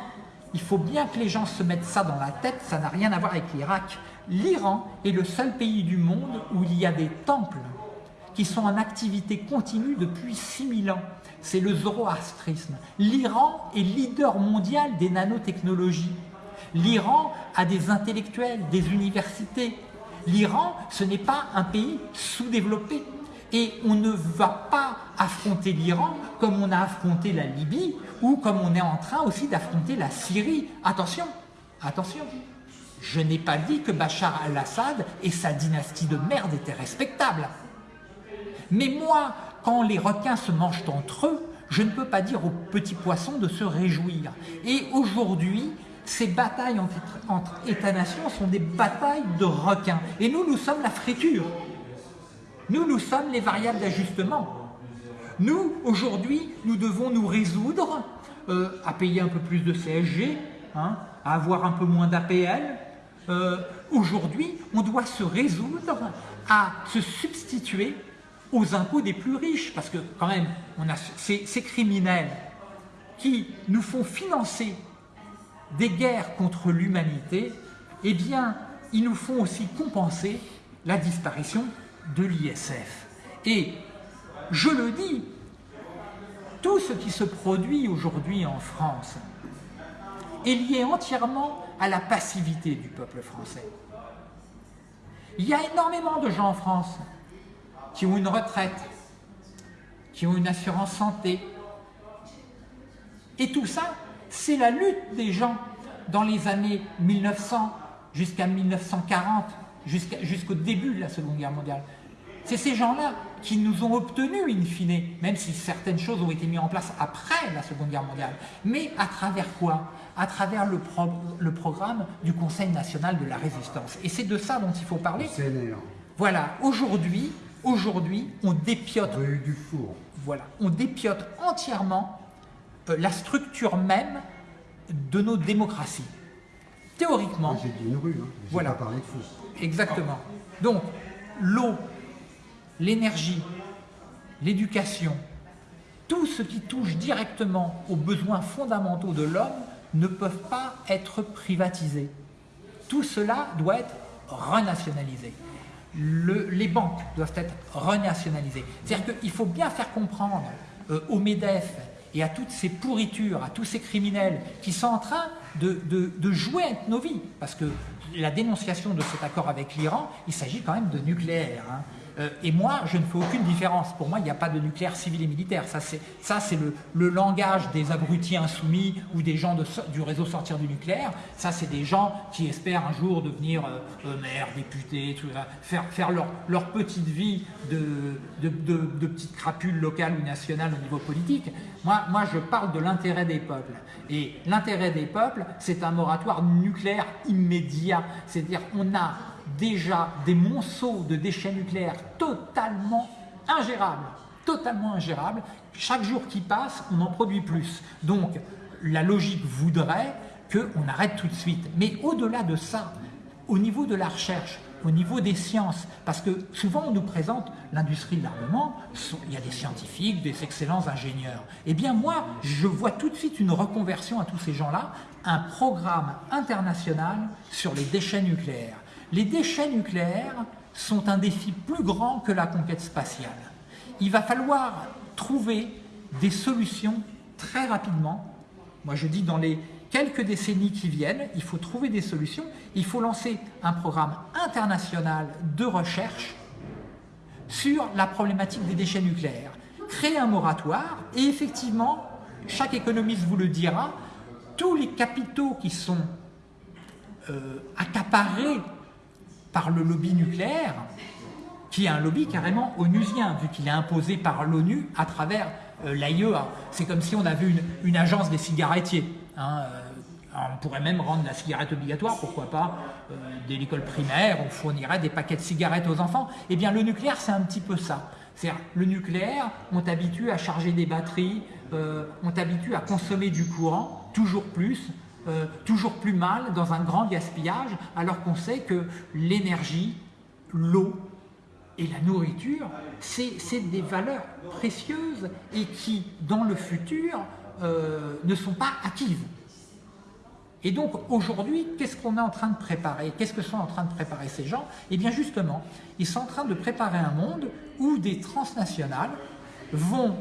il faut bien que les gens se mettent ça dans la tête, ça n'a rien à voir avec l'Irak. L'Iran est le seul pays du monde où il y a des temples qui sont en activité continue depuis 6000 ans. C'est le zoroastrisme. L'Iran est leader mondial des nanotechnologies. L'Iran a des intellectuels, des universités. L'Iran, ce n'est pas un pays sous-développé. Et on ne va pas affronter l'Iran comme on a affronté la Libye ou comme on est en train aussi d'affronter la Syrie. Attention, attention. Je n'ai pas dit que Bachar al-Assad et sa dynastie de merde étaient respectables. Mais moi, quand les requins se mangent entre eux, je ne peux pas dire aux petits poissons de se réjouir. Et aujourd'hui, ces batailles entre, États-nations sont des batailles de requins. Et nous, nous sommes la friture. Nous, nous sommes les variables d'ajustement. Nous, aujourd'hui, nous devons nous résoudre euh, à payer un peu plus de CSG, hein, à avoir un peu moins d'APL. Euh, aujourd'hui, on doit se résoudre à se substituer aux impôts des plus riches, parce que quand même, on a ces, ces criminels qui nous font financer des guerres contre l'humanité, eh bien, ils nous font aussi compenser la disparition de l'ISF. Et je le dis, tout ce qui se produit aujourd'hui en France est lié entièrement à la passivité du peuple français. Il y a énormément de gens en France qui ont une retraite, qui ont une assurance santé. Et tout ça, c'est la lutte des gens dans les années 1900 jusqu'à 1940, jusqu'au début de la Seconde Guerre mondiale. C'est ces gens-là qui nous ont obtenu, in fine, même si certaines choses ont été mises en place après la Seconde Guerre mondiale. Mais à travers quoi? À travers le, pro le, programme du Conseil national de la résistance. Et c'est de ça dont il faut parler. Voilà, aujourd'hui, aujourd'hui, on dépiote... du four. Voilà, on dépiote entièrement euh, la structure même de nos démocraties. Théoriquement... J'ai dit une rue, hein. voilà. pas parlé de four. Exactement. Donc, l'eau, l'énergie, l'éducation, tout ce qui touche directement aux besoins fondamentaux de l'homme ne peuvent pas être privatisés. Tout cela doit être renationalisé. Le, les banques doivent être renationalisées. C'est-à-dire qu'il faut bien faire comprendre euh, au MEDEF et à toutes ces pourritures, à tous ces criminels qui sont en train de jouer avec nos vies. Parce que la dénonciation de cet accord avec l'Iran, il s'agit quand même de nucléaire. Hein. Euh, et moi, je ne fais aucune différence. Pour moi, il n'y a pas de nucléaire civil et militaire. Ça, c'est le, langage des abrutis insoumis ou des gens du réseau sortir du nucléaire. Ça, c'est des gens qui espèrent un jour devenir euh, euh, maire, député, faire, leur, petite vie de, de petite crapule locale ou nationale au niveau politique. Moi, moi je parle de l'intérêt des peuples. Et l'intérêt des peuples, c'est un moratoire nucléaire immédiat. C'est-à-dire, on a déjà des monceaux de déchets nucléaires totalement ingérables, totalement ingérables. Chaque jour qui passe, on en produit plus. Donc, la logique voudrait qu'on arrête tout de suite. Mais au-delà de ça, au niveau de la recherche, au niveau des sciences, parce que souvent on nous présente l'industrie de l'armement, il y a des scientifiques, des excellents ingénieurs. Eh bien moi, je vois tout de suite une reconversion à tous ces gens-là, un programme international sur les déchets nucléaires. Les déchets nucléaires sont un défi plus grand que la conquête spatiale. Il va falloir trouver des solutions très rapidement. Moi je dis dans les quelques décennies qui viennent, il faut trouver des solutions. Il faut lancer un programme international de recherche sur la problématique des déchets nucléaires. Créer un moratoire et effectivement, chaque économiste vous le dira, tous les capitaux qui sont euh, accaparés par le lobby nucléaire, qui est un lobby carrément onusien, vu qu'il est imposé par l'ONU à travers euh, l'AIEA. C'est comme si on avait une, une agence des cigarettiers. Hein, euh, on pourrait même rendre la cigarette obligatoire, pourquoi pas, euh, dès l'école primaire, on fournirait des paquets de cigarettes aux enfants. Eh bien, le nucléaire, c'est un petit peu ça. C'est-à-dire, le nucléaire, on t'habitue à charger des batteries, euh, on t'habitue à consommer du courant, toujours plus, euh, toujours plus mal, dans un grand gaspillage, alors qu'on sait que l'énergie, l'eau et la nourriture, c'est des valeurs précieuses et qui, dans le futur, euh, ne sont pas acquises. Et donc aujourd'hui, qu'est-ce qu'on est en train de préparer? Qu'est-ce que sont en train de préparer ces gens? Eh bien justement, ils sont en train de préparer un monde où des transnationales vont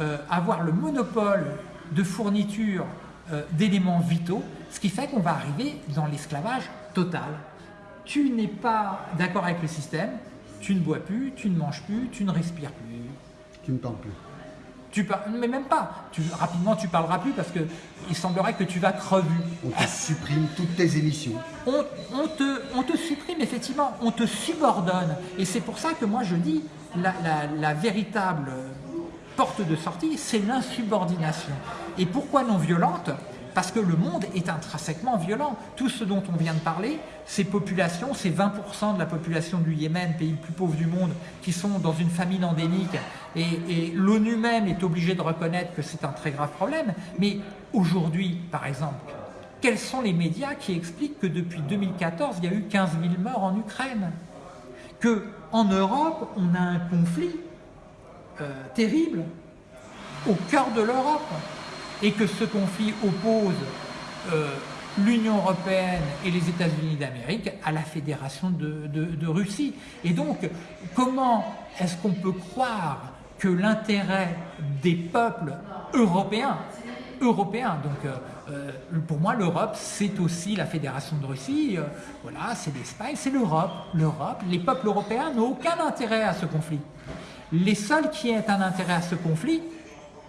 euh, avoir le monopole de fourniture d'éléments vitaux, ce qui fait qu'on va arriver dans l'esclavage total. Tu n'es pas d'accord avec le système, tu ne bois plus, tu ne manges plus, tu ne respires plus. Tu ne parles plus. Tu par... Mais même pas. Tu... Rapidement, tu parleras plus parce que il semblerait que tu vas crever. On te supprime toutes tes émissions. On, on, te, on te supprime, effectivement, on te subordonne. Et c'est pour ça que moi je dis, la, la, la véritable porte de sortie, c'est l'insubordination. Et pourquoi non violente? Parce que le monde est intrinsèquement violent. Tout ce dont on vient de parler, ces populations, ces 20% de la population du Yémen, pays le plus pauvre du monde, qui sont dans une famine endémique, et, l'ONU même est obligée de reconnaître que c'est un très grave problème. Mais aujourd'hui, par exemple, quels sont les médias qui expliquent que depuis 2014, il y a eu 15 000 morts en Ukraine? Que en Europe, on a un conflit euh, terrible au cœur de l'Europe et que ce conflit oppose euh, l'Union européenne et les États-Unis d'Amérique à la Fédération de, Russie. Et donc, comment est-ce qu'on peut croire que l'intérêt des peuples européens, européens, donc euh, pour moi l'Europe c'est aussi la Fédération de Russie, euh, voilà, c'est l'Espagne, c'est l'Europe. L'Europe, les peuples européens n'ont aucun intérêt à ce conflit. Les seuls qui aient un intérêt à ce conflit,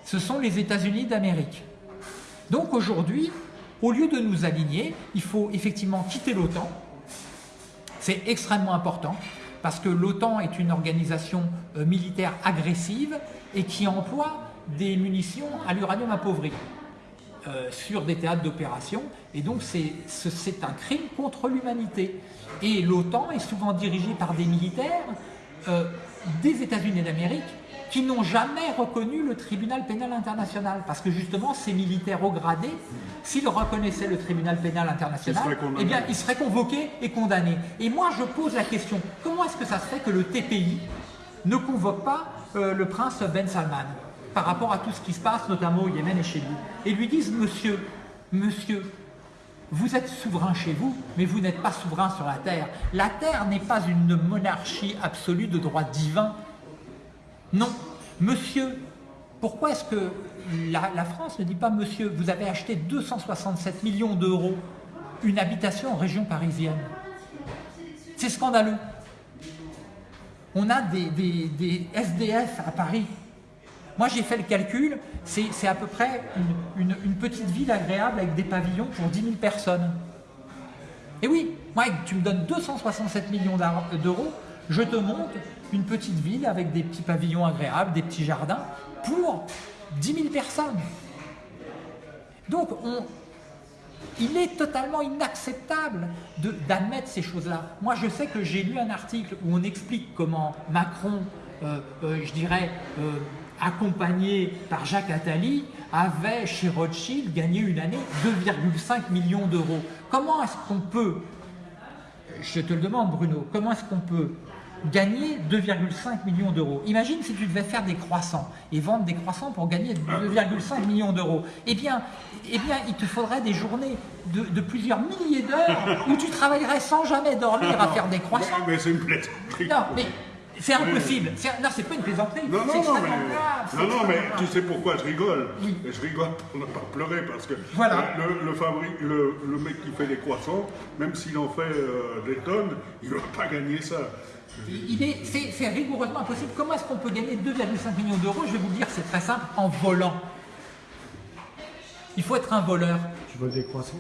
ce sont les États-Unis d'Amérique. Donc aujourd'hui, au lieu de nous aligner, il faut effectivement quitter l'OTAN. C'est extrêmement important parce que l'OTAN est une organisation euh, militaire agressive et qui emploie des munitions à l'uranium appauvri euh, sur des théâtres d'opération et donc c'est un crime contre l'humanité. Et l'OTAN est souvent dirigée par des militaires euh, des États-Unis d'Amérique qui n'ont jamais reconnu le tribunal pénal international. Parce que justement, ces militaires haut gradés, s'ils reconnaissaient le tribunal pénal international, eh bien, ils seraient convoqués et condamnés. Et moi, je pose la question, comment est-ce que ça se fait que le TPI ne convoque pas euh, le prince Ben Salman par rapport à tout ce qui se passe, notamment au Yémen et chez lui, et lui disent, monsieur, monsieur, vous êtes souverain chez vous, mais vous n'êtes pas souverain sur la terre. La terre n'est pas une monarchie absolue de droit divin, non. Monsieur, pourquoi est-ce que la, France ne dit pas, monsieur, vous avez acheté 267 millions d'euros une habitation en région parisienne? C'est scandaleux. On a des, des, SDF à Paris. Moi, j'ai fait le calcul, c'est à peu près une, petite ville agréable avec des pavillons pour 10 000 personnes. Et oui, moi, tu me donnes 267 millions d'euros, je te monte une petite ville avec des petits pavillons agréables, des petits jardins, pour 10 000 personnes. Donc, on, il est totalement inacceptable d'admettre ces choses-là. Moi, je sais que j'ai lu un article où on explique comment Macron, euh, euh, je dirais, euh, accompagné par Jacques Attali, avait chez Rothschild gagné une année 2,5 millions d'euros. Comment est-ce qu'on peut, je te le demande Bruno, comment est-ce qu'on peut gagner 2,5 millions d'euros. Imagine si tu devais faire des croissants et vendre des croissants pour gagner 2,5 millions d'euros. Eh bien, eh bien, il te faudrait des journées de, de plusieurs milliers d'heures où tu travaillerais sans jamais dormir à faire des croissants. mais c'est une plaisanterie. Non, mais c'est impossible. Non, c'est pas une plaisanterie. Non, non, non, mais, non, non, mais tu sais pourquoi je rigole oui. Je rigole pour ne pas pleurer parce que voilà. le, le, fabrique, le, le, mec qui fait des croissants, même s'il en fait euh, des tonnes, il ne va pas gagner ça. C'est rigoureusement impossible. Comment est-ce qu'on peut gagner 2,5 millions d'euros? Je vais vous dire, c'est très simple, en volant. Il faut être un voleur. Tu voles des croissants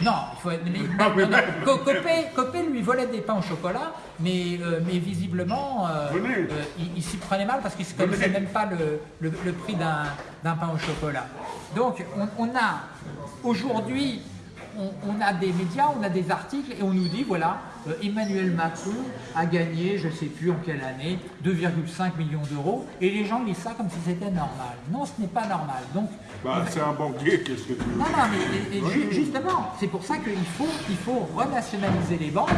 non, il faut être, non, non. Copé, Copé, lui volait des pains au chocolat, mais, euh, mais visiblement, euh, euh, il, il s'y prenait mal parce qu'il ne connaissait même pas le, le, le prix d'un pain au chocolat. Donc, on, on a aujourd'hui, on, on, a des médias, on a des articles et on nous dit, voilà, Emmanuel Macron a gagné, je ne sais plus en quelle année, 2,5 millions d'euros, et les gens lisent ça comme si c'était normal. Non, ce n'est pas normal. Donc, bah, c'est un banquier, qu'est-ce que tu veux Non, non, mais et, et, oui. justement, c'est pour ça qu'il faut, il faut renationaliser les banques,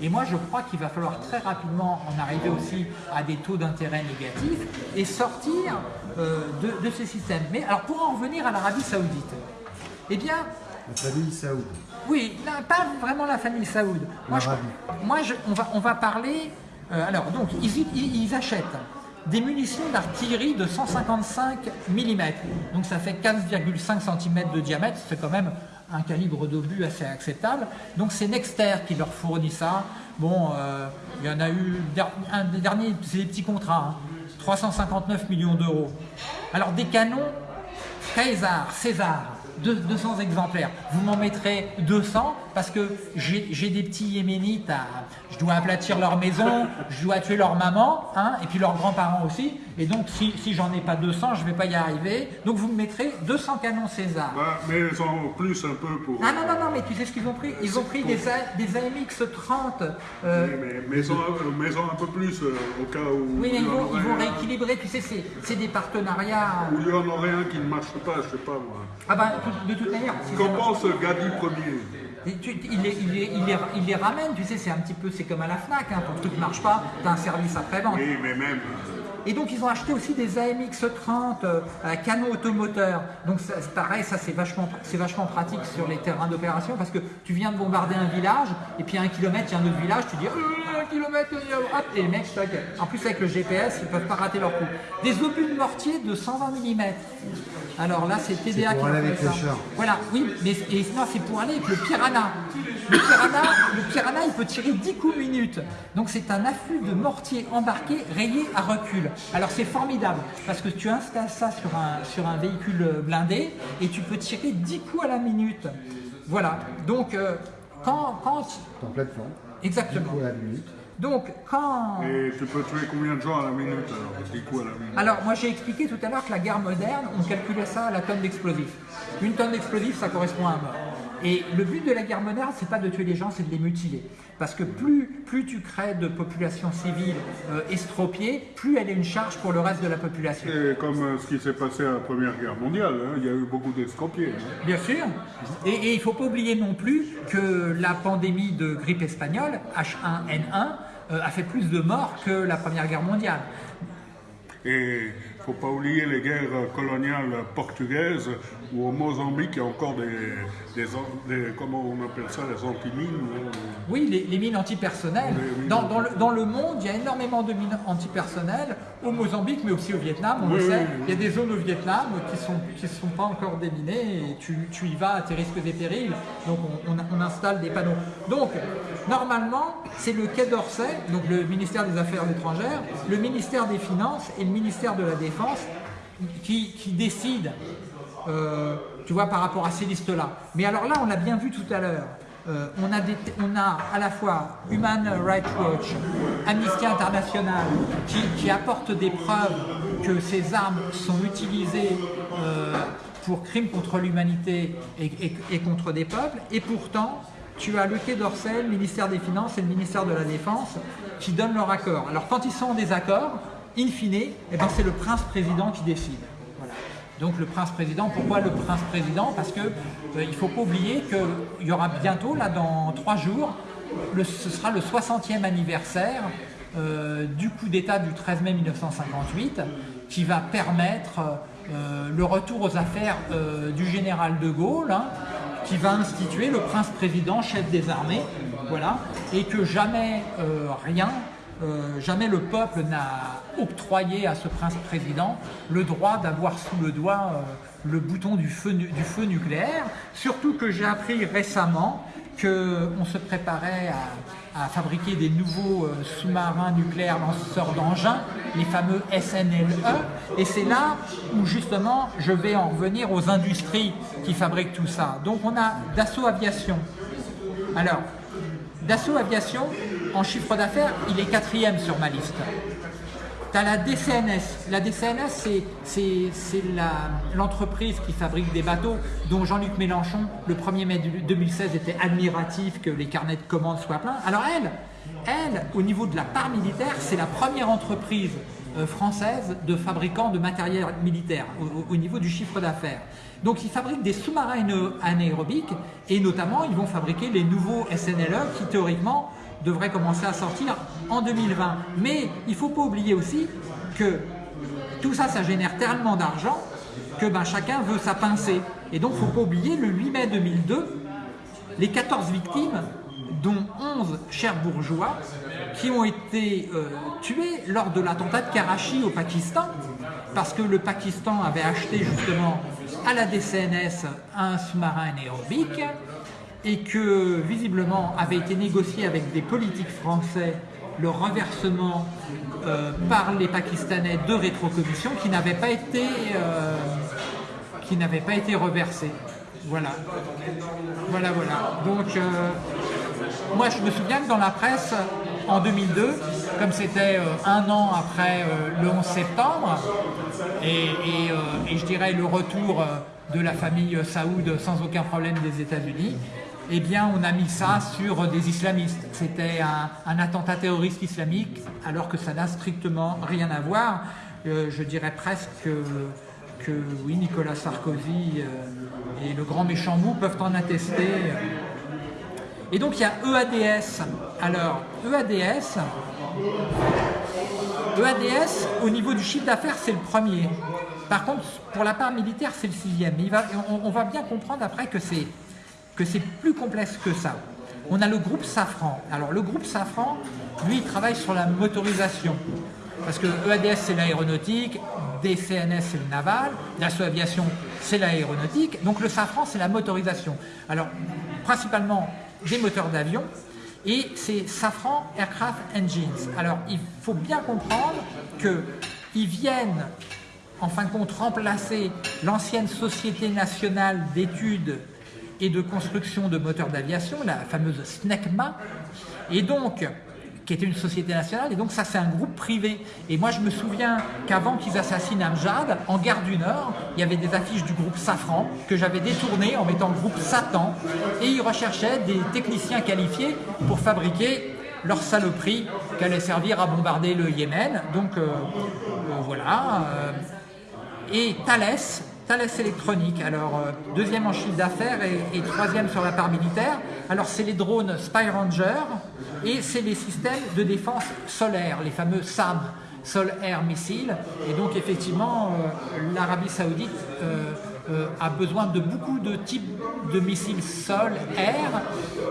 et moi je crois qu'il va falloir très rapidement en arriver aussi à des taux d'intérêt négatifs, et sortir euh, de, de, ces systèmes. Mais alors, pour en revenir à l'Arabie Saoudite, eh bien, La famille Saoud. Oui, là, pas vraiment la famille Saoud. Moi, je- moi, je- on, va, on va parler. euh, alors, donc, ils, ils- ils achètent des munitions d'artillerie de 155 mm. Donc, ça fait 15,5 cm de diamètre. C'est quand même un calibre d'obus assez acceptable. Donc, c'est Nexter qui leur fournit ça. Bon, euh, il y en a eu. Un des derniers, c'est des petits contrats. hein. 359 millions d'euros. Alors, des canons Caesar, César, 200 exemplaires. Vous m'en mettrez 200 parce que j'ai des petits yéménites à... Je dois aplatir leur maison, je dois tuer leur maman, hein, et puis leurs grands-parents aussi. Et donc, si, si j'en ai pas 200, je vais pas y arriver. Donc, vous me mettrez 200 canons César. Bah, mais en plus un peu pour... Ah non, non, non, mais tu sais ce qu'ils ont pris? Ils ont pris des, AMX 30. euh, Oui, mais maison, maison un peu plus euh, au cas où oui, mais il ils vont, ils vont rééquilibrer. Tu sais, c'est- des partenariats. où il y en aurait un qui ne marche pas, je sais pas moi. Ah ben, de toute manière, si Qu'en pense Gadi Premier tu- il, les, ramène, tu sais, c'est un petit peu, c'est comme à la FNAC, hein, ton truc marche pas, t'as un service après-vente. Même... Et donc ils ont acheté aussi des AMX 30 euh, à canon automoteur. Donc ça- pareil, ça c'est vachement, vachement pratique sur les terrains d'opération parce que tu viens de bombarder un village et puis à un kilomètre il y a un autre village, tu dis Euh, un kilomètre, hop, et les mecs, en plus avec le GPS ils peuvent pas rater leur coup. Des obus de mortier de 120 mm. Alors là c'est TDA pour qui aller avec fait le char. Voilà, oui, mais et non, c'est pour aller avec le piranha. Le piranha, le piranha, il peut tirer 10 coups minutes. Donc c'est un afflux de mortier embarqué rayé à recul. Alors c'est formidable parce que tu installes ça sur un, sur un véhicule blindé et tu peux tirer 10 coups à la minute. Voilà. Donc euh, quand, quand En pleine forme. exactement. Pour la minute. Donc quand Et tu peux tuer combien de gens à la minute alors Des coups à la minute? Alors, moi j'ai expliqué tout à l'heure que la guerre moderne, on calculait ça à la tonne d'explosifs. Une tonne d'explosifs, ça correspond à un mort. Et le but de la guerre moderne, c'est pas de tuer les gens, c'est de les mutiler. Parce que plus, plus tu crées de populations civiles euh, estropiées, plus elle est une charge pour le reste de la population. C'est comme euh, ce qui s'est passé à la Première Guerre mondiale, hein. il y a eu beaucoup d'estropiés. hein. Bien sûr. Et, et il ne faut pas oublier non plus que la pandémie de grippe espagnole, H1N1, euh, a fait plus de morts que la Première Guerre mondiale. Et il ne faut pas oublier les guerres coloniales portugaises où au Mozambique il y a encore des, des, an- des- comment on appelle ça, les antimines. hein. Oui, les, les mines antipersonnelles. Les mines Dans, dans le, dans le monde, il y a énormément de mines antipersonnelles, au Mozambique, mais aussi au Vietnam, on le sait. oui, oui. Il y a des zones au Vietnam qui ne sont, qui sont pas encore déminées et tu, tu y vas à tes risques et périls. Donc on, on- on installe des panneaux. Donc, normalement, c'est le Quai d'Orsay, donc le ministère des Affaires étrangères, le ministère des Finances et le ministère de la Défense qui, décident euh, tu vois, par rapport à ces listes-là. Mais alors là, on l'a bien vu tout à l'heure. Euh, on, a on a à la fois Human Rights Watch, Amnesty International, qui, apportent des preuves que ces armes sont utilisées euh, pour crimes contre l'humanité et, et- et contre des peuples. Et pourtant, tu as le Quai d'Orsay, le ministère des Finances et le ministère de la Défense qui donnent leur accord. Alors quand ils sont en désaccord, in fine, eh ben, c'est le prince-président qui décide. Donc le prince-président, pourquoi le prince-président Parce que euh, ne faut pas oublier qu'il y aura bientôt, là dans trois jours, ce sera le 60e anniversaire euh, du coup d'État du 13 mai 1958 qui va permettre euh, le retour aux affaires du général de Gaulle, hein, qui va instituer le prince-président, chef des armées, voilà, et que jamais rien euh, jamais le peuple n'a octroyé à ce prince-président le droit d'avoir sous le doigt euh, le bouton du feu, nucléaire. Surtout que j'ai appris récemment qu'on se préparait à, à fabriquer des nouveaux euh, sous-marins nucléaires lanceurs d'engins, les fameux SNLE. Et c'est là où justement je vais en revenir aux industries qui fabriquent tout ça. Donc on a Dassault Aviation. Alors, Dassault Aviation, en chiffre d'affaires, il est quatrième sur ma liste. Tu as la DCNS. La DCNS, c'est- l'entreprise qui fabrique des bateaux dont Jean-Luc Mélenchon, le 1er mai du- 2016, était admiratif que les carnets de commandes soient pleins. Alors elle, elle, au niveau de la part militaire, c'est la première entreprise euh, française de fabricants de matériel militaire au, au- au niveau du chiffre d'affaires. Donc ils fabriquent des sous-marins aéro- anaérobiques et notamment ils vont fabriquer les nouveaux SNLE qui théoriquement devraient commencer à sortir en 2020. Mais il ne faut pas oublier aussi que tout ça, ça génère tellement d'argent que ben, chacun veut sa pincée. Et donc, il ne faut pas oublier, le 8 mai 2002, les 14 victimes, dont 11 chers bourgeois, qui ont été euh, tués lors de l'attentat de Karachi au Pakistan, parce que le Pakistan avait acheté justement à la DCNS un sous-marin aérobique et que visiblement avait été négocié avec des politiques français le renversement euh, par les Pakistanais de rétrocommissions qui n'avaient pas été euh, qui n'avaient pas été reversés. Voilà. Voilà, voilà. Donc, euh, moi, je me souviens que dans la presse, en 2002, comme c'était un an après le 11 septembre, et je dirais le retour de la famille Saoud sans aucun problème des États-Unis, eh bien, on a mis ça sur des islamistes. C'était un, attentat terroriste islamique, alors que ça n'a strictement rien à voir. Euh, je dirais presque que, oui, Nicolas Sarkozy euh, et le grand méchant mou peuvent en attester. Et donc, il y a EADS. Alors, EADS, EADS, au niveau du chiffre d'affaires, c'est le premier. Par contre, pour la part militaire, c'est le sixième. on va bien comprendre après que c'est que c'est plus complexe que ça. On a le groupe Safran. Alors le groupe Safran, lui, il travaille sur la motorisation. Parce que EADS, c'est l'aéronautique, DCNS, c'est le naval, Dassault Aviation, c'est l'aéronautique. Donc le Safran, c'est la motorisation. Alors, principalement des moteurs d'avion, et c'est Safran Aircraft Engines. Alors, il faut bien comprendre qu'ils viennent, en fin de compte, remplacer l'ancienne Société nationale d'études et de construction de moteurs d'aviation, la fameuse SNECMA, et donc qui était une société nationale, et donc ça c'est un groupe privé. Et moi je me souviens qu'avant qu'ils assassinent Amjad, en gare du Nord, il y avait des affiches du groupe Safran que j'avais détournées en mettant le groupe Satan, et ils recherchaient des techniciens qualifiés pour fabriquer leur saloperie qui allait servir à bombarder le Yémen. Donc euh, euh, voilà. Euh, et Thales, Thales électronique, alors euh, deuxième en chiffre d'affaires et, troisième sur la part militaire. Alors c'est les drones Spy Ranger et c'est les systèmes de défense solaire, les fameux SAM, Sol Air Missile. Et donc effectivement, euh, l'Arabie Saoudite euh, a besoin de beaucoup de types de missiles sol-air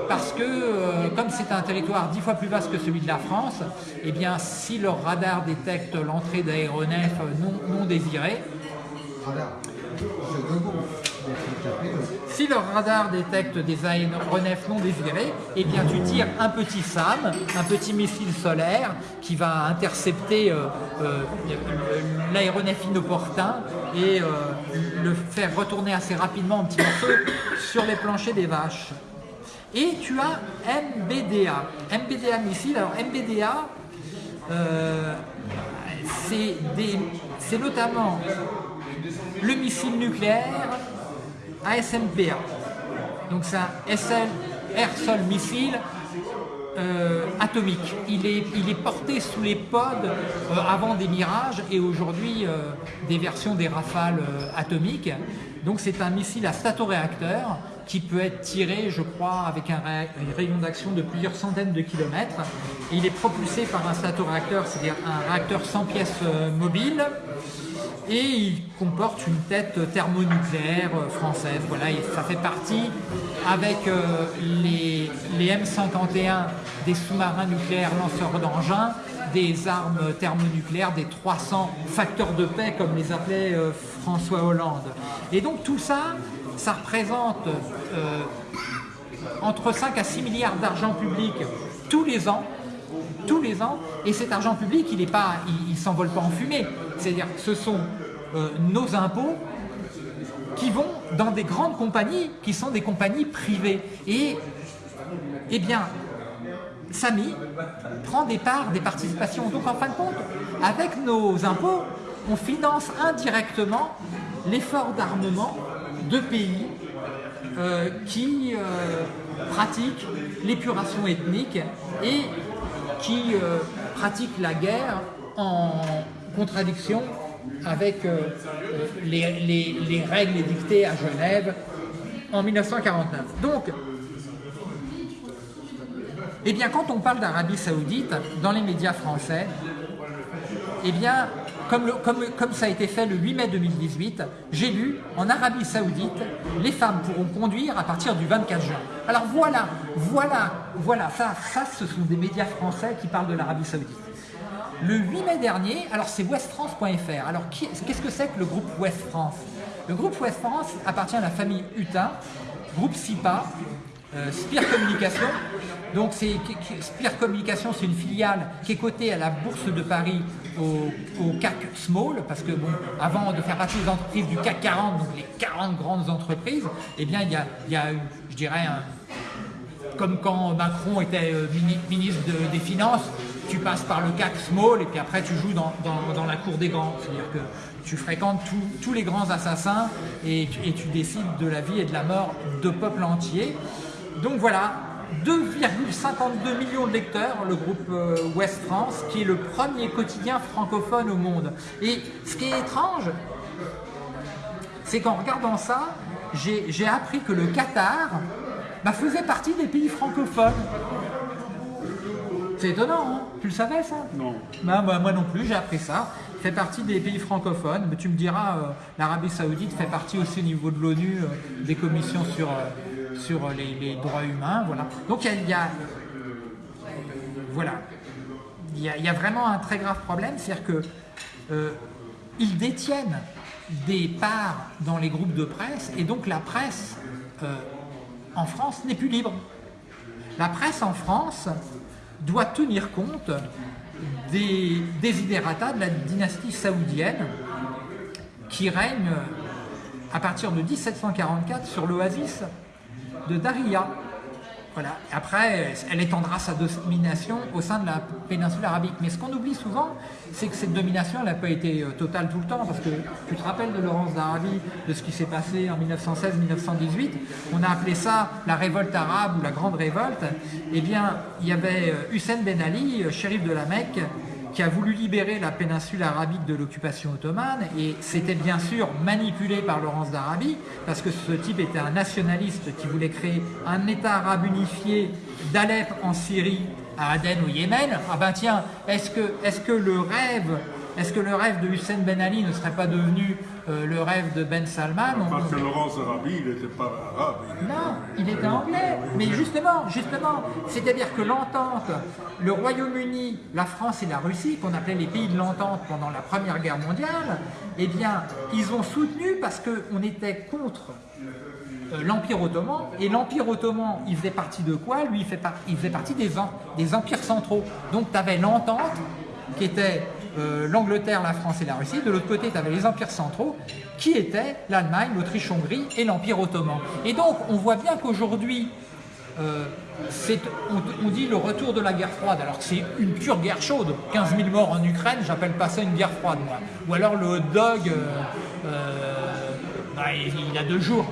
parce que comme c'est un territoire dix fois plus vaste que celui de la France, eh bien si leur radar détecte l'entrée d'aéronefs non, non désirés, si le radar détecte des aéronefs non désirés, eh bien tu tires un petit SAM, un petit missile solaire qui va intercepter euh, euh, l'aéronef inopportun et euh, le faire retourner assez rapidement en petits morceaux sur les planchers des vaches. Et tu as MBDA. MBDA missile, alors MBDA, c'est notamment le missile nucléaire ASMPA. Donc c'est un SL Air-Sol Missile euh, atomique. Il est, il est porté sous les pods euh, avant des Mirages et aujourd'hui euh, des versions des Rafales atomiques. Donc c'est un missile à statoréacteur qui peut être tiré, je crois, avec un, rayon d'action de plusieurs centaines de kilomètres. il est propulsé par un statoréacteur, c'est-à-dire un réacteur sans pièces mobiles et il comporte une tête thermonucléaire euh, française. Voilà, et ça fait partie avec euh, les, M151 des sous-marins nucléaires lanceurs d'engins, des armes thermonucléaires, des 300 facteurs de paix comme les appelait euh, François Hollande. Et donc tout ça, ça représente entre 5 à 6 milliards d'argent public tous les ans tous les ans, et cet argent public, il ne s'envole pas en fumée. C'est-à-dire ce sont euh, nos impôts qui vont dans des grandes compagnies qui sont des compagnies privées. Et, eh bien, Samy prend des parts, des participations. Donc en fin de compte, avec nos impôts, on finance indirectement l'effort d'armement de pays euh, qui euh, pratiquent l'épuration ethnique et qui pratiquent la guerre en contradiction avec euh, euh, les, règles édictées à Genève en 1949. Donc, eh bien, quand on parle d'Arabie Saoudite dans les médias français, eh bien, comme, comme ça a été fait le 8 mai 2018, j'ai lu en Arabie Saoudite, les femmes pourront conduire à partir du 24 juin. Alors voilà, voilà, voilà, ça, ça ce sont des médias français qui parlent de l'Arabie Saoudite. Le 8 mai dernier, alors c'est westfrance.fr. Alors qu'est-ce que c'est que le groupe West France Le groupe West France appartient à la famille Hutin, groupe SIPA, euh, Spire Communication. Donc Spire Communication, c'est une filiale qui est cotée à la Bourse de Paris au, CAC Small, parce que avant de faire partie des entreprises du CAC 40, donc les 40 grandes entreprises, eh bien il y a, eu, je dirais, comme quand Macron était euh, mini- ministre de- des Finances, tu passes par le CAC Small et puis après tu joues dans, dans- la cour des grands. C'est-à-dire que tu fréquentes tous- les grands assassins et, tu- décides de la vie et de la mort de peuples entiers. Donc voilà, 2,52 millions de lecteurs, le groupe euh, West France, qui est le premier quotidien francophone au monde. Et ce qui est étrange, c'est qu'en regardant ça, j'ai j'ai appris que le Qatar bah, faisait partie des pays francophones. C'est étonnant, hein Tu le savais ça Non. Bah, bah, Moi non plus, j'ai appris ça. Fait partie des pays francophones. Mais tu me diras, euh, l'Arabie Saoudite fait partie aussi au niveau de l'ONU euh, des commissions sur, euh, sur les, les droits humains. Voilà. Donc il y a- il y a voilà. Il y, a, il y a vraiment un très grave problème, c'est-à-dire que ils détiennent des parts dans les groupes de presse et donc la presse en France n'est plus libre. La presse en France doit tenir compte des desiderata de la dynastie saoudienne qui règne à partir de 1744 sur l'oasis de Daria. Voilà. Après, elle étendra sa domination au sein de la péninsule arabique. Mais ce qu'on oublie souvent, c'est que cette domination n'a pas été euh, totale tout le temps. Parce que tu te rappelles de Laurence d'Arabie, de ce qui s'est passé en 1916-1918. On a appelé ça la révolte arabe ou la grande révolte. Eh bien, il y avait euh, Hussein Ben Ali, euh, shérif de la Mecque, qui a voulu libérer la péninsule arabique de l'occupation ottomane et c'était bien sûr manipulé par Laurence d'Arabie parce que ce type était un nationaliste qui voulait créer un État arabe unifié d'Alep en Syrie à Aden au Yémen. Ah ben tiens, est-ce que, est que le rêve est-ce que le rêve de Hussein Ben Ali ne serait pas devenu euh, le rêve de Ben Salman On- Parce que Laurence Arabi, il n'était pas arabe. il était- non, il était anglais. Mais justement, justement, c'est-à-dire que l'entente, le Royaume-Uni, la France et la Russie, qu'on appelait les pays de l'entente pendant la Première Guerre mondiale, eh bien, ils ont soutenu parce qu'on était contre euh, l'Empire ottoman. Et l'Empire ottoman, il faisait partie de quoi? Lui, il, fait par- il faisait partie des, des empires centraux. Donc, tu avais l'entente, qui était euh, l'Angleterre, la France et la Russie. De l'autre côté, tu avais les empires centraux, qui étaient l'Allemagne, l'Autriche-Hongrie et l'Empire ottoman. Et donc, on voit bien qu'aujourd'hui, euh, on, dit le retour de la guerre froide, alors que c'est une pure guerre chaude. 15 000 morts en Ukraine, j'appelle pas ça une guerre froide, moi. Ou alors le hot dog, euh, bah, il, il a deux jours.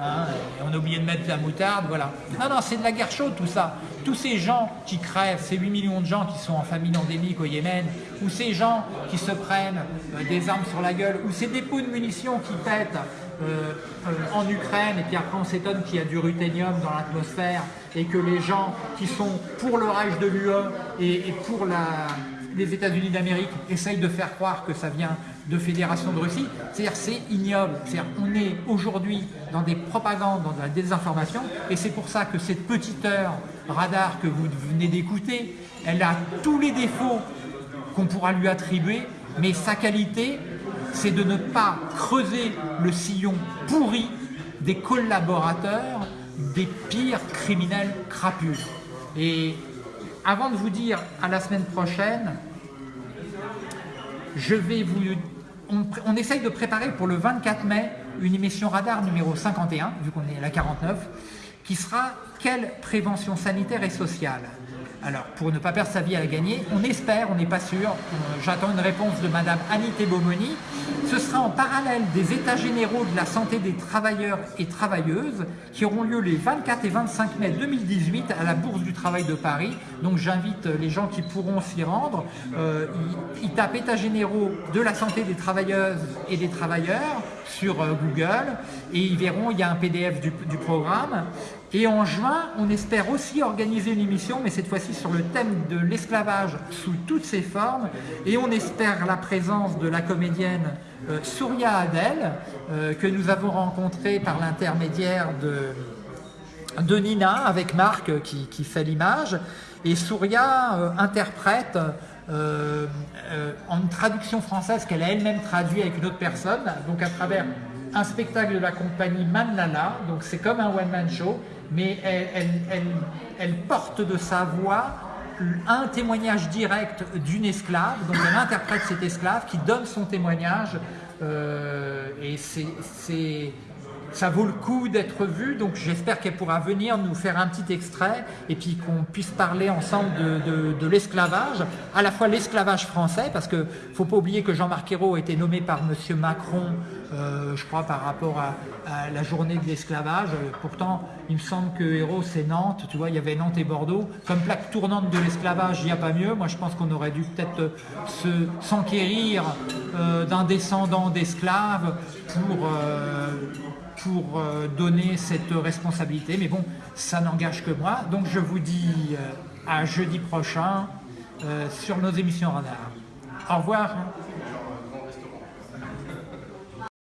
Hein, on a oublié de mettre la moutarde, voilà. Non, non, c'est de la guerre chaude tout ça. Tous ces gens qui crèvent, ces 8 millions de gens qui sont en famine endémique au Yémen, ou ces gens qui se prennent euh, des armes sur la gueule, ou ces dépôts de munitions qui pètent euh, euh, en Ukraine, et puis après on s'étonne qu'il y a du ruthénium dans l'atmosphère, et que les gens qui sont pour le rage de l'UE et, pour les États-Unis d'Amérique essayent de faire croire que ça vient de Fédération de Russie. C'est-à-dire c'est ignoble. C'est-à-dire on est aujourd'hui dans des propagandes, dans de la désinformation, et c'est pour ça que cette petite heure radar que vous venez d'écouter, elle a tous les défauts qu'on pourra lui attribuer, mais sa qualité, c'est de ne pas creuser le sillon pourri des collaborateurs des pires criminels crapus. Et avant de vous dire à la semaine prochaine, je vais vous... On, essaye de préparer pour le 24 mai une émission radar numéro 51, vu qu'on est à la 49, qui sera Quelle prévention sanitaire et sociale? Alors, pour ne pas perdre sa vie à la gagner, on espère, on n'est pas sûr, euh, j'attends une réponse de Madame Annie Tebomoni, ce sera en parallèle des états généraux de la santé des travailleurs et travailleuses qui auront lieu les 24 et 25 mai 2018 à la Bourse du Travail de Paris. Donc j'invite les gens qui pourront s'y rendre. Euh, ils, ils tapent états généraux de la santé des travailleuses et des travailleurs sur euh, Google et ils verront, il y a un PDF du programme. Et en juin, on espère aussi organiser une émission, mais cette fois-ci sur le thème de l'esclavage sous toutes ses formes. Et on espère la présence de la comédienne euh, Souria Adel, euh, que nous avons rencontrée par l'intermédiaire de, de Nina, avec Marc qui, qui fait l'image. Et Souria euh, interprète euh, euh, en traduction française qu'elle a elle-même traduit avec une autre personne, donc à travers un spectacle de la compagnie Manlala, donc c'est comme un one-man show, mais elle, porte de sa voix un témoignage direct d'une esclave, donc elle interprète cet esclave qui donne son témoignage, euh, et ça vaut le coup d'être vu, donc j'espère qu'elle pourra venir nous faire un petit extrait et puis qu'on puisse parler ensemble de l'esclavage, à la fois l'esclavage français, parce que faut pas oublier que Jean-Marc Ayrault a été nommé par Monsieur Macron, euh, je crois par rapport à, la journée de l'esclavage, pourtant il me semble que Ayrault c'est Nantes, tu vois, il y avait Nantes et Bordeaux, comme plaque tournante de l'esclavage, il n'y a pas mieux, moi je pense qu'on aurait dû peut-être s'enquérir euh, d'un descendant d'esclaves pour... Euh, pour euh, donner cette responsabilité. Mais bon, ça n'engage que moi. Donc je vous dis euh, à jeudi prochain euh, sur nos émissions radar. Au revoir.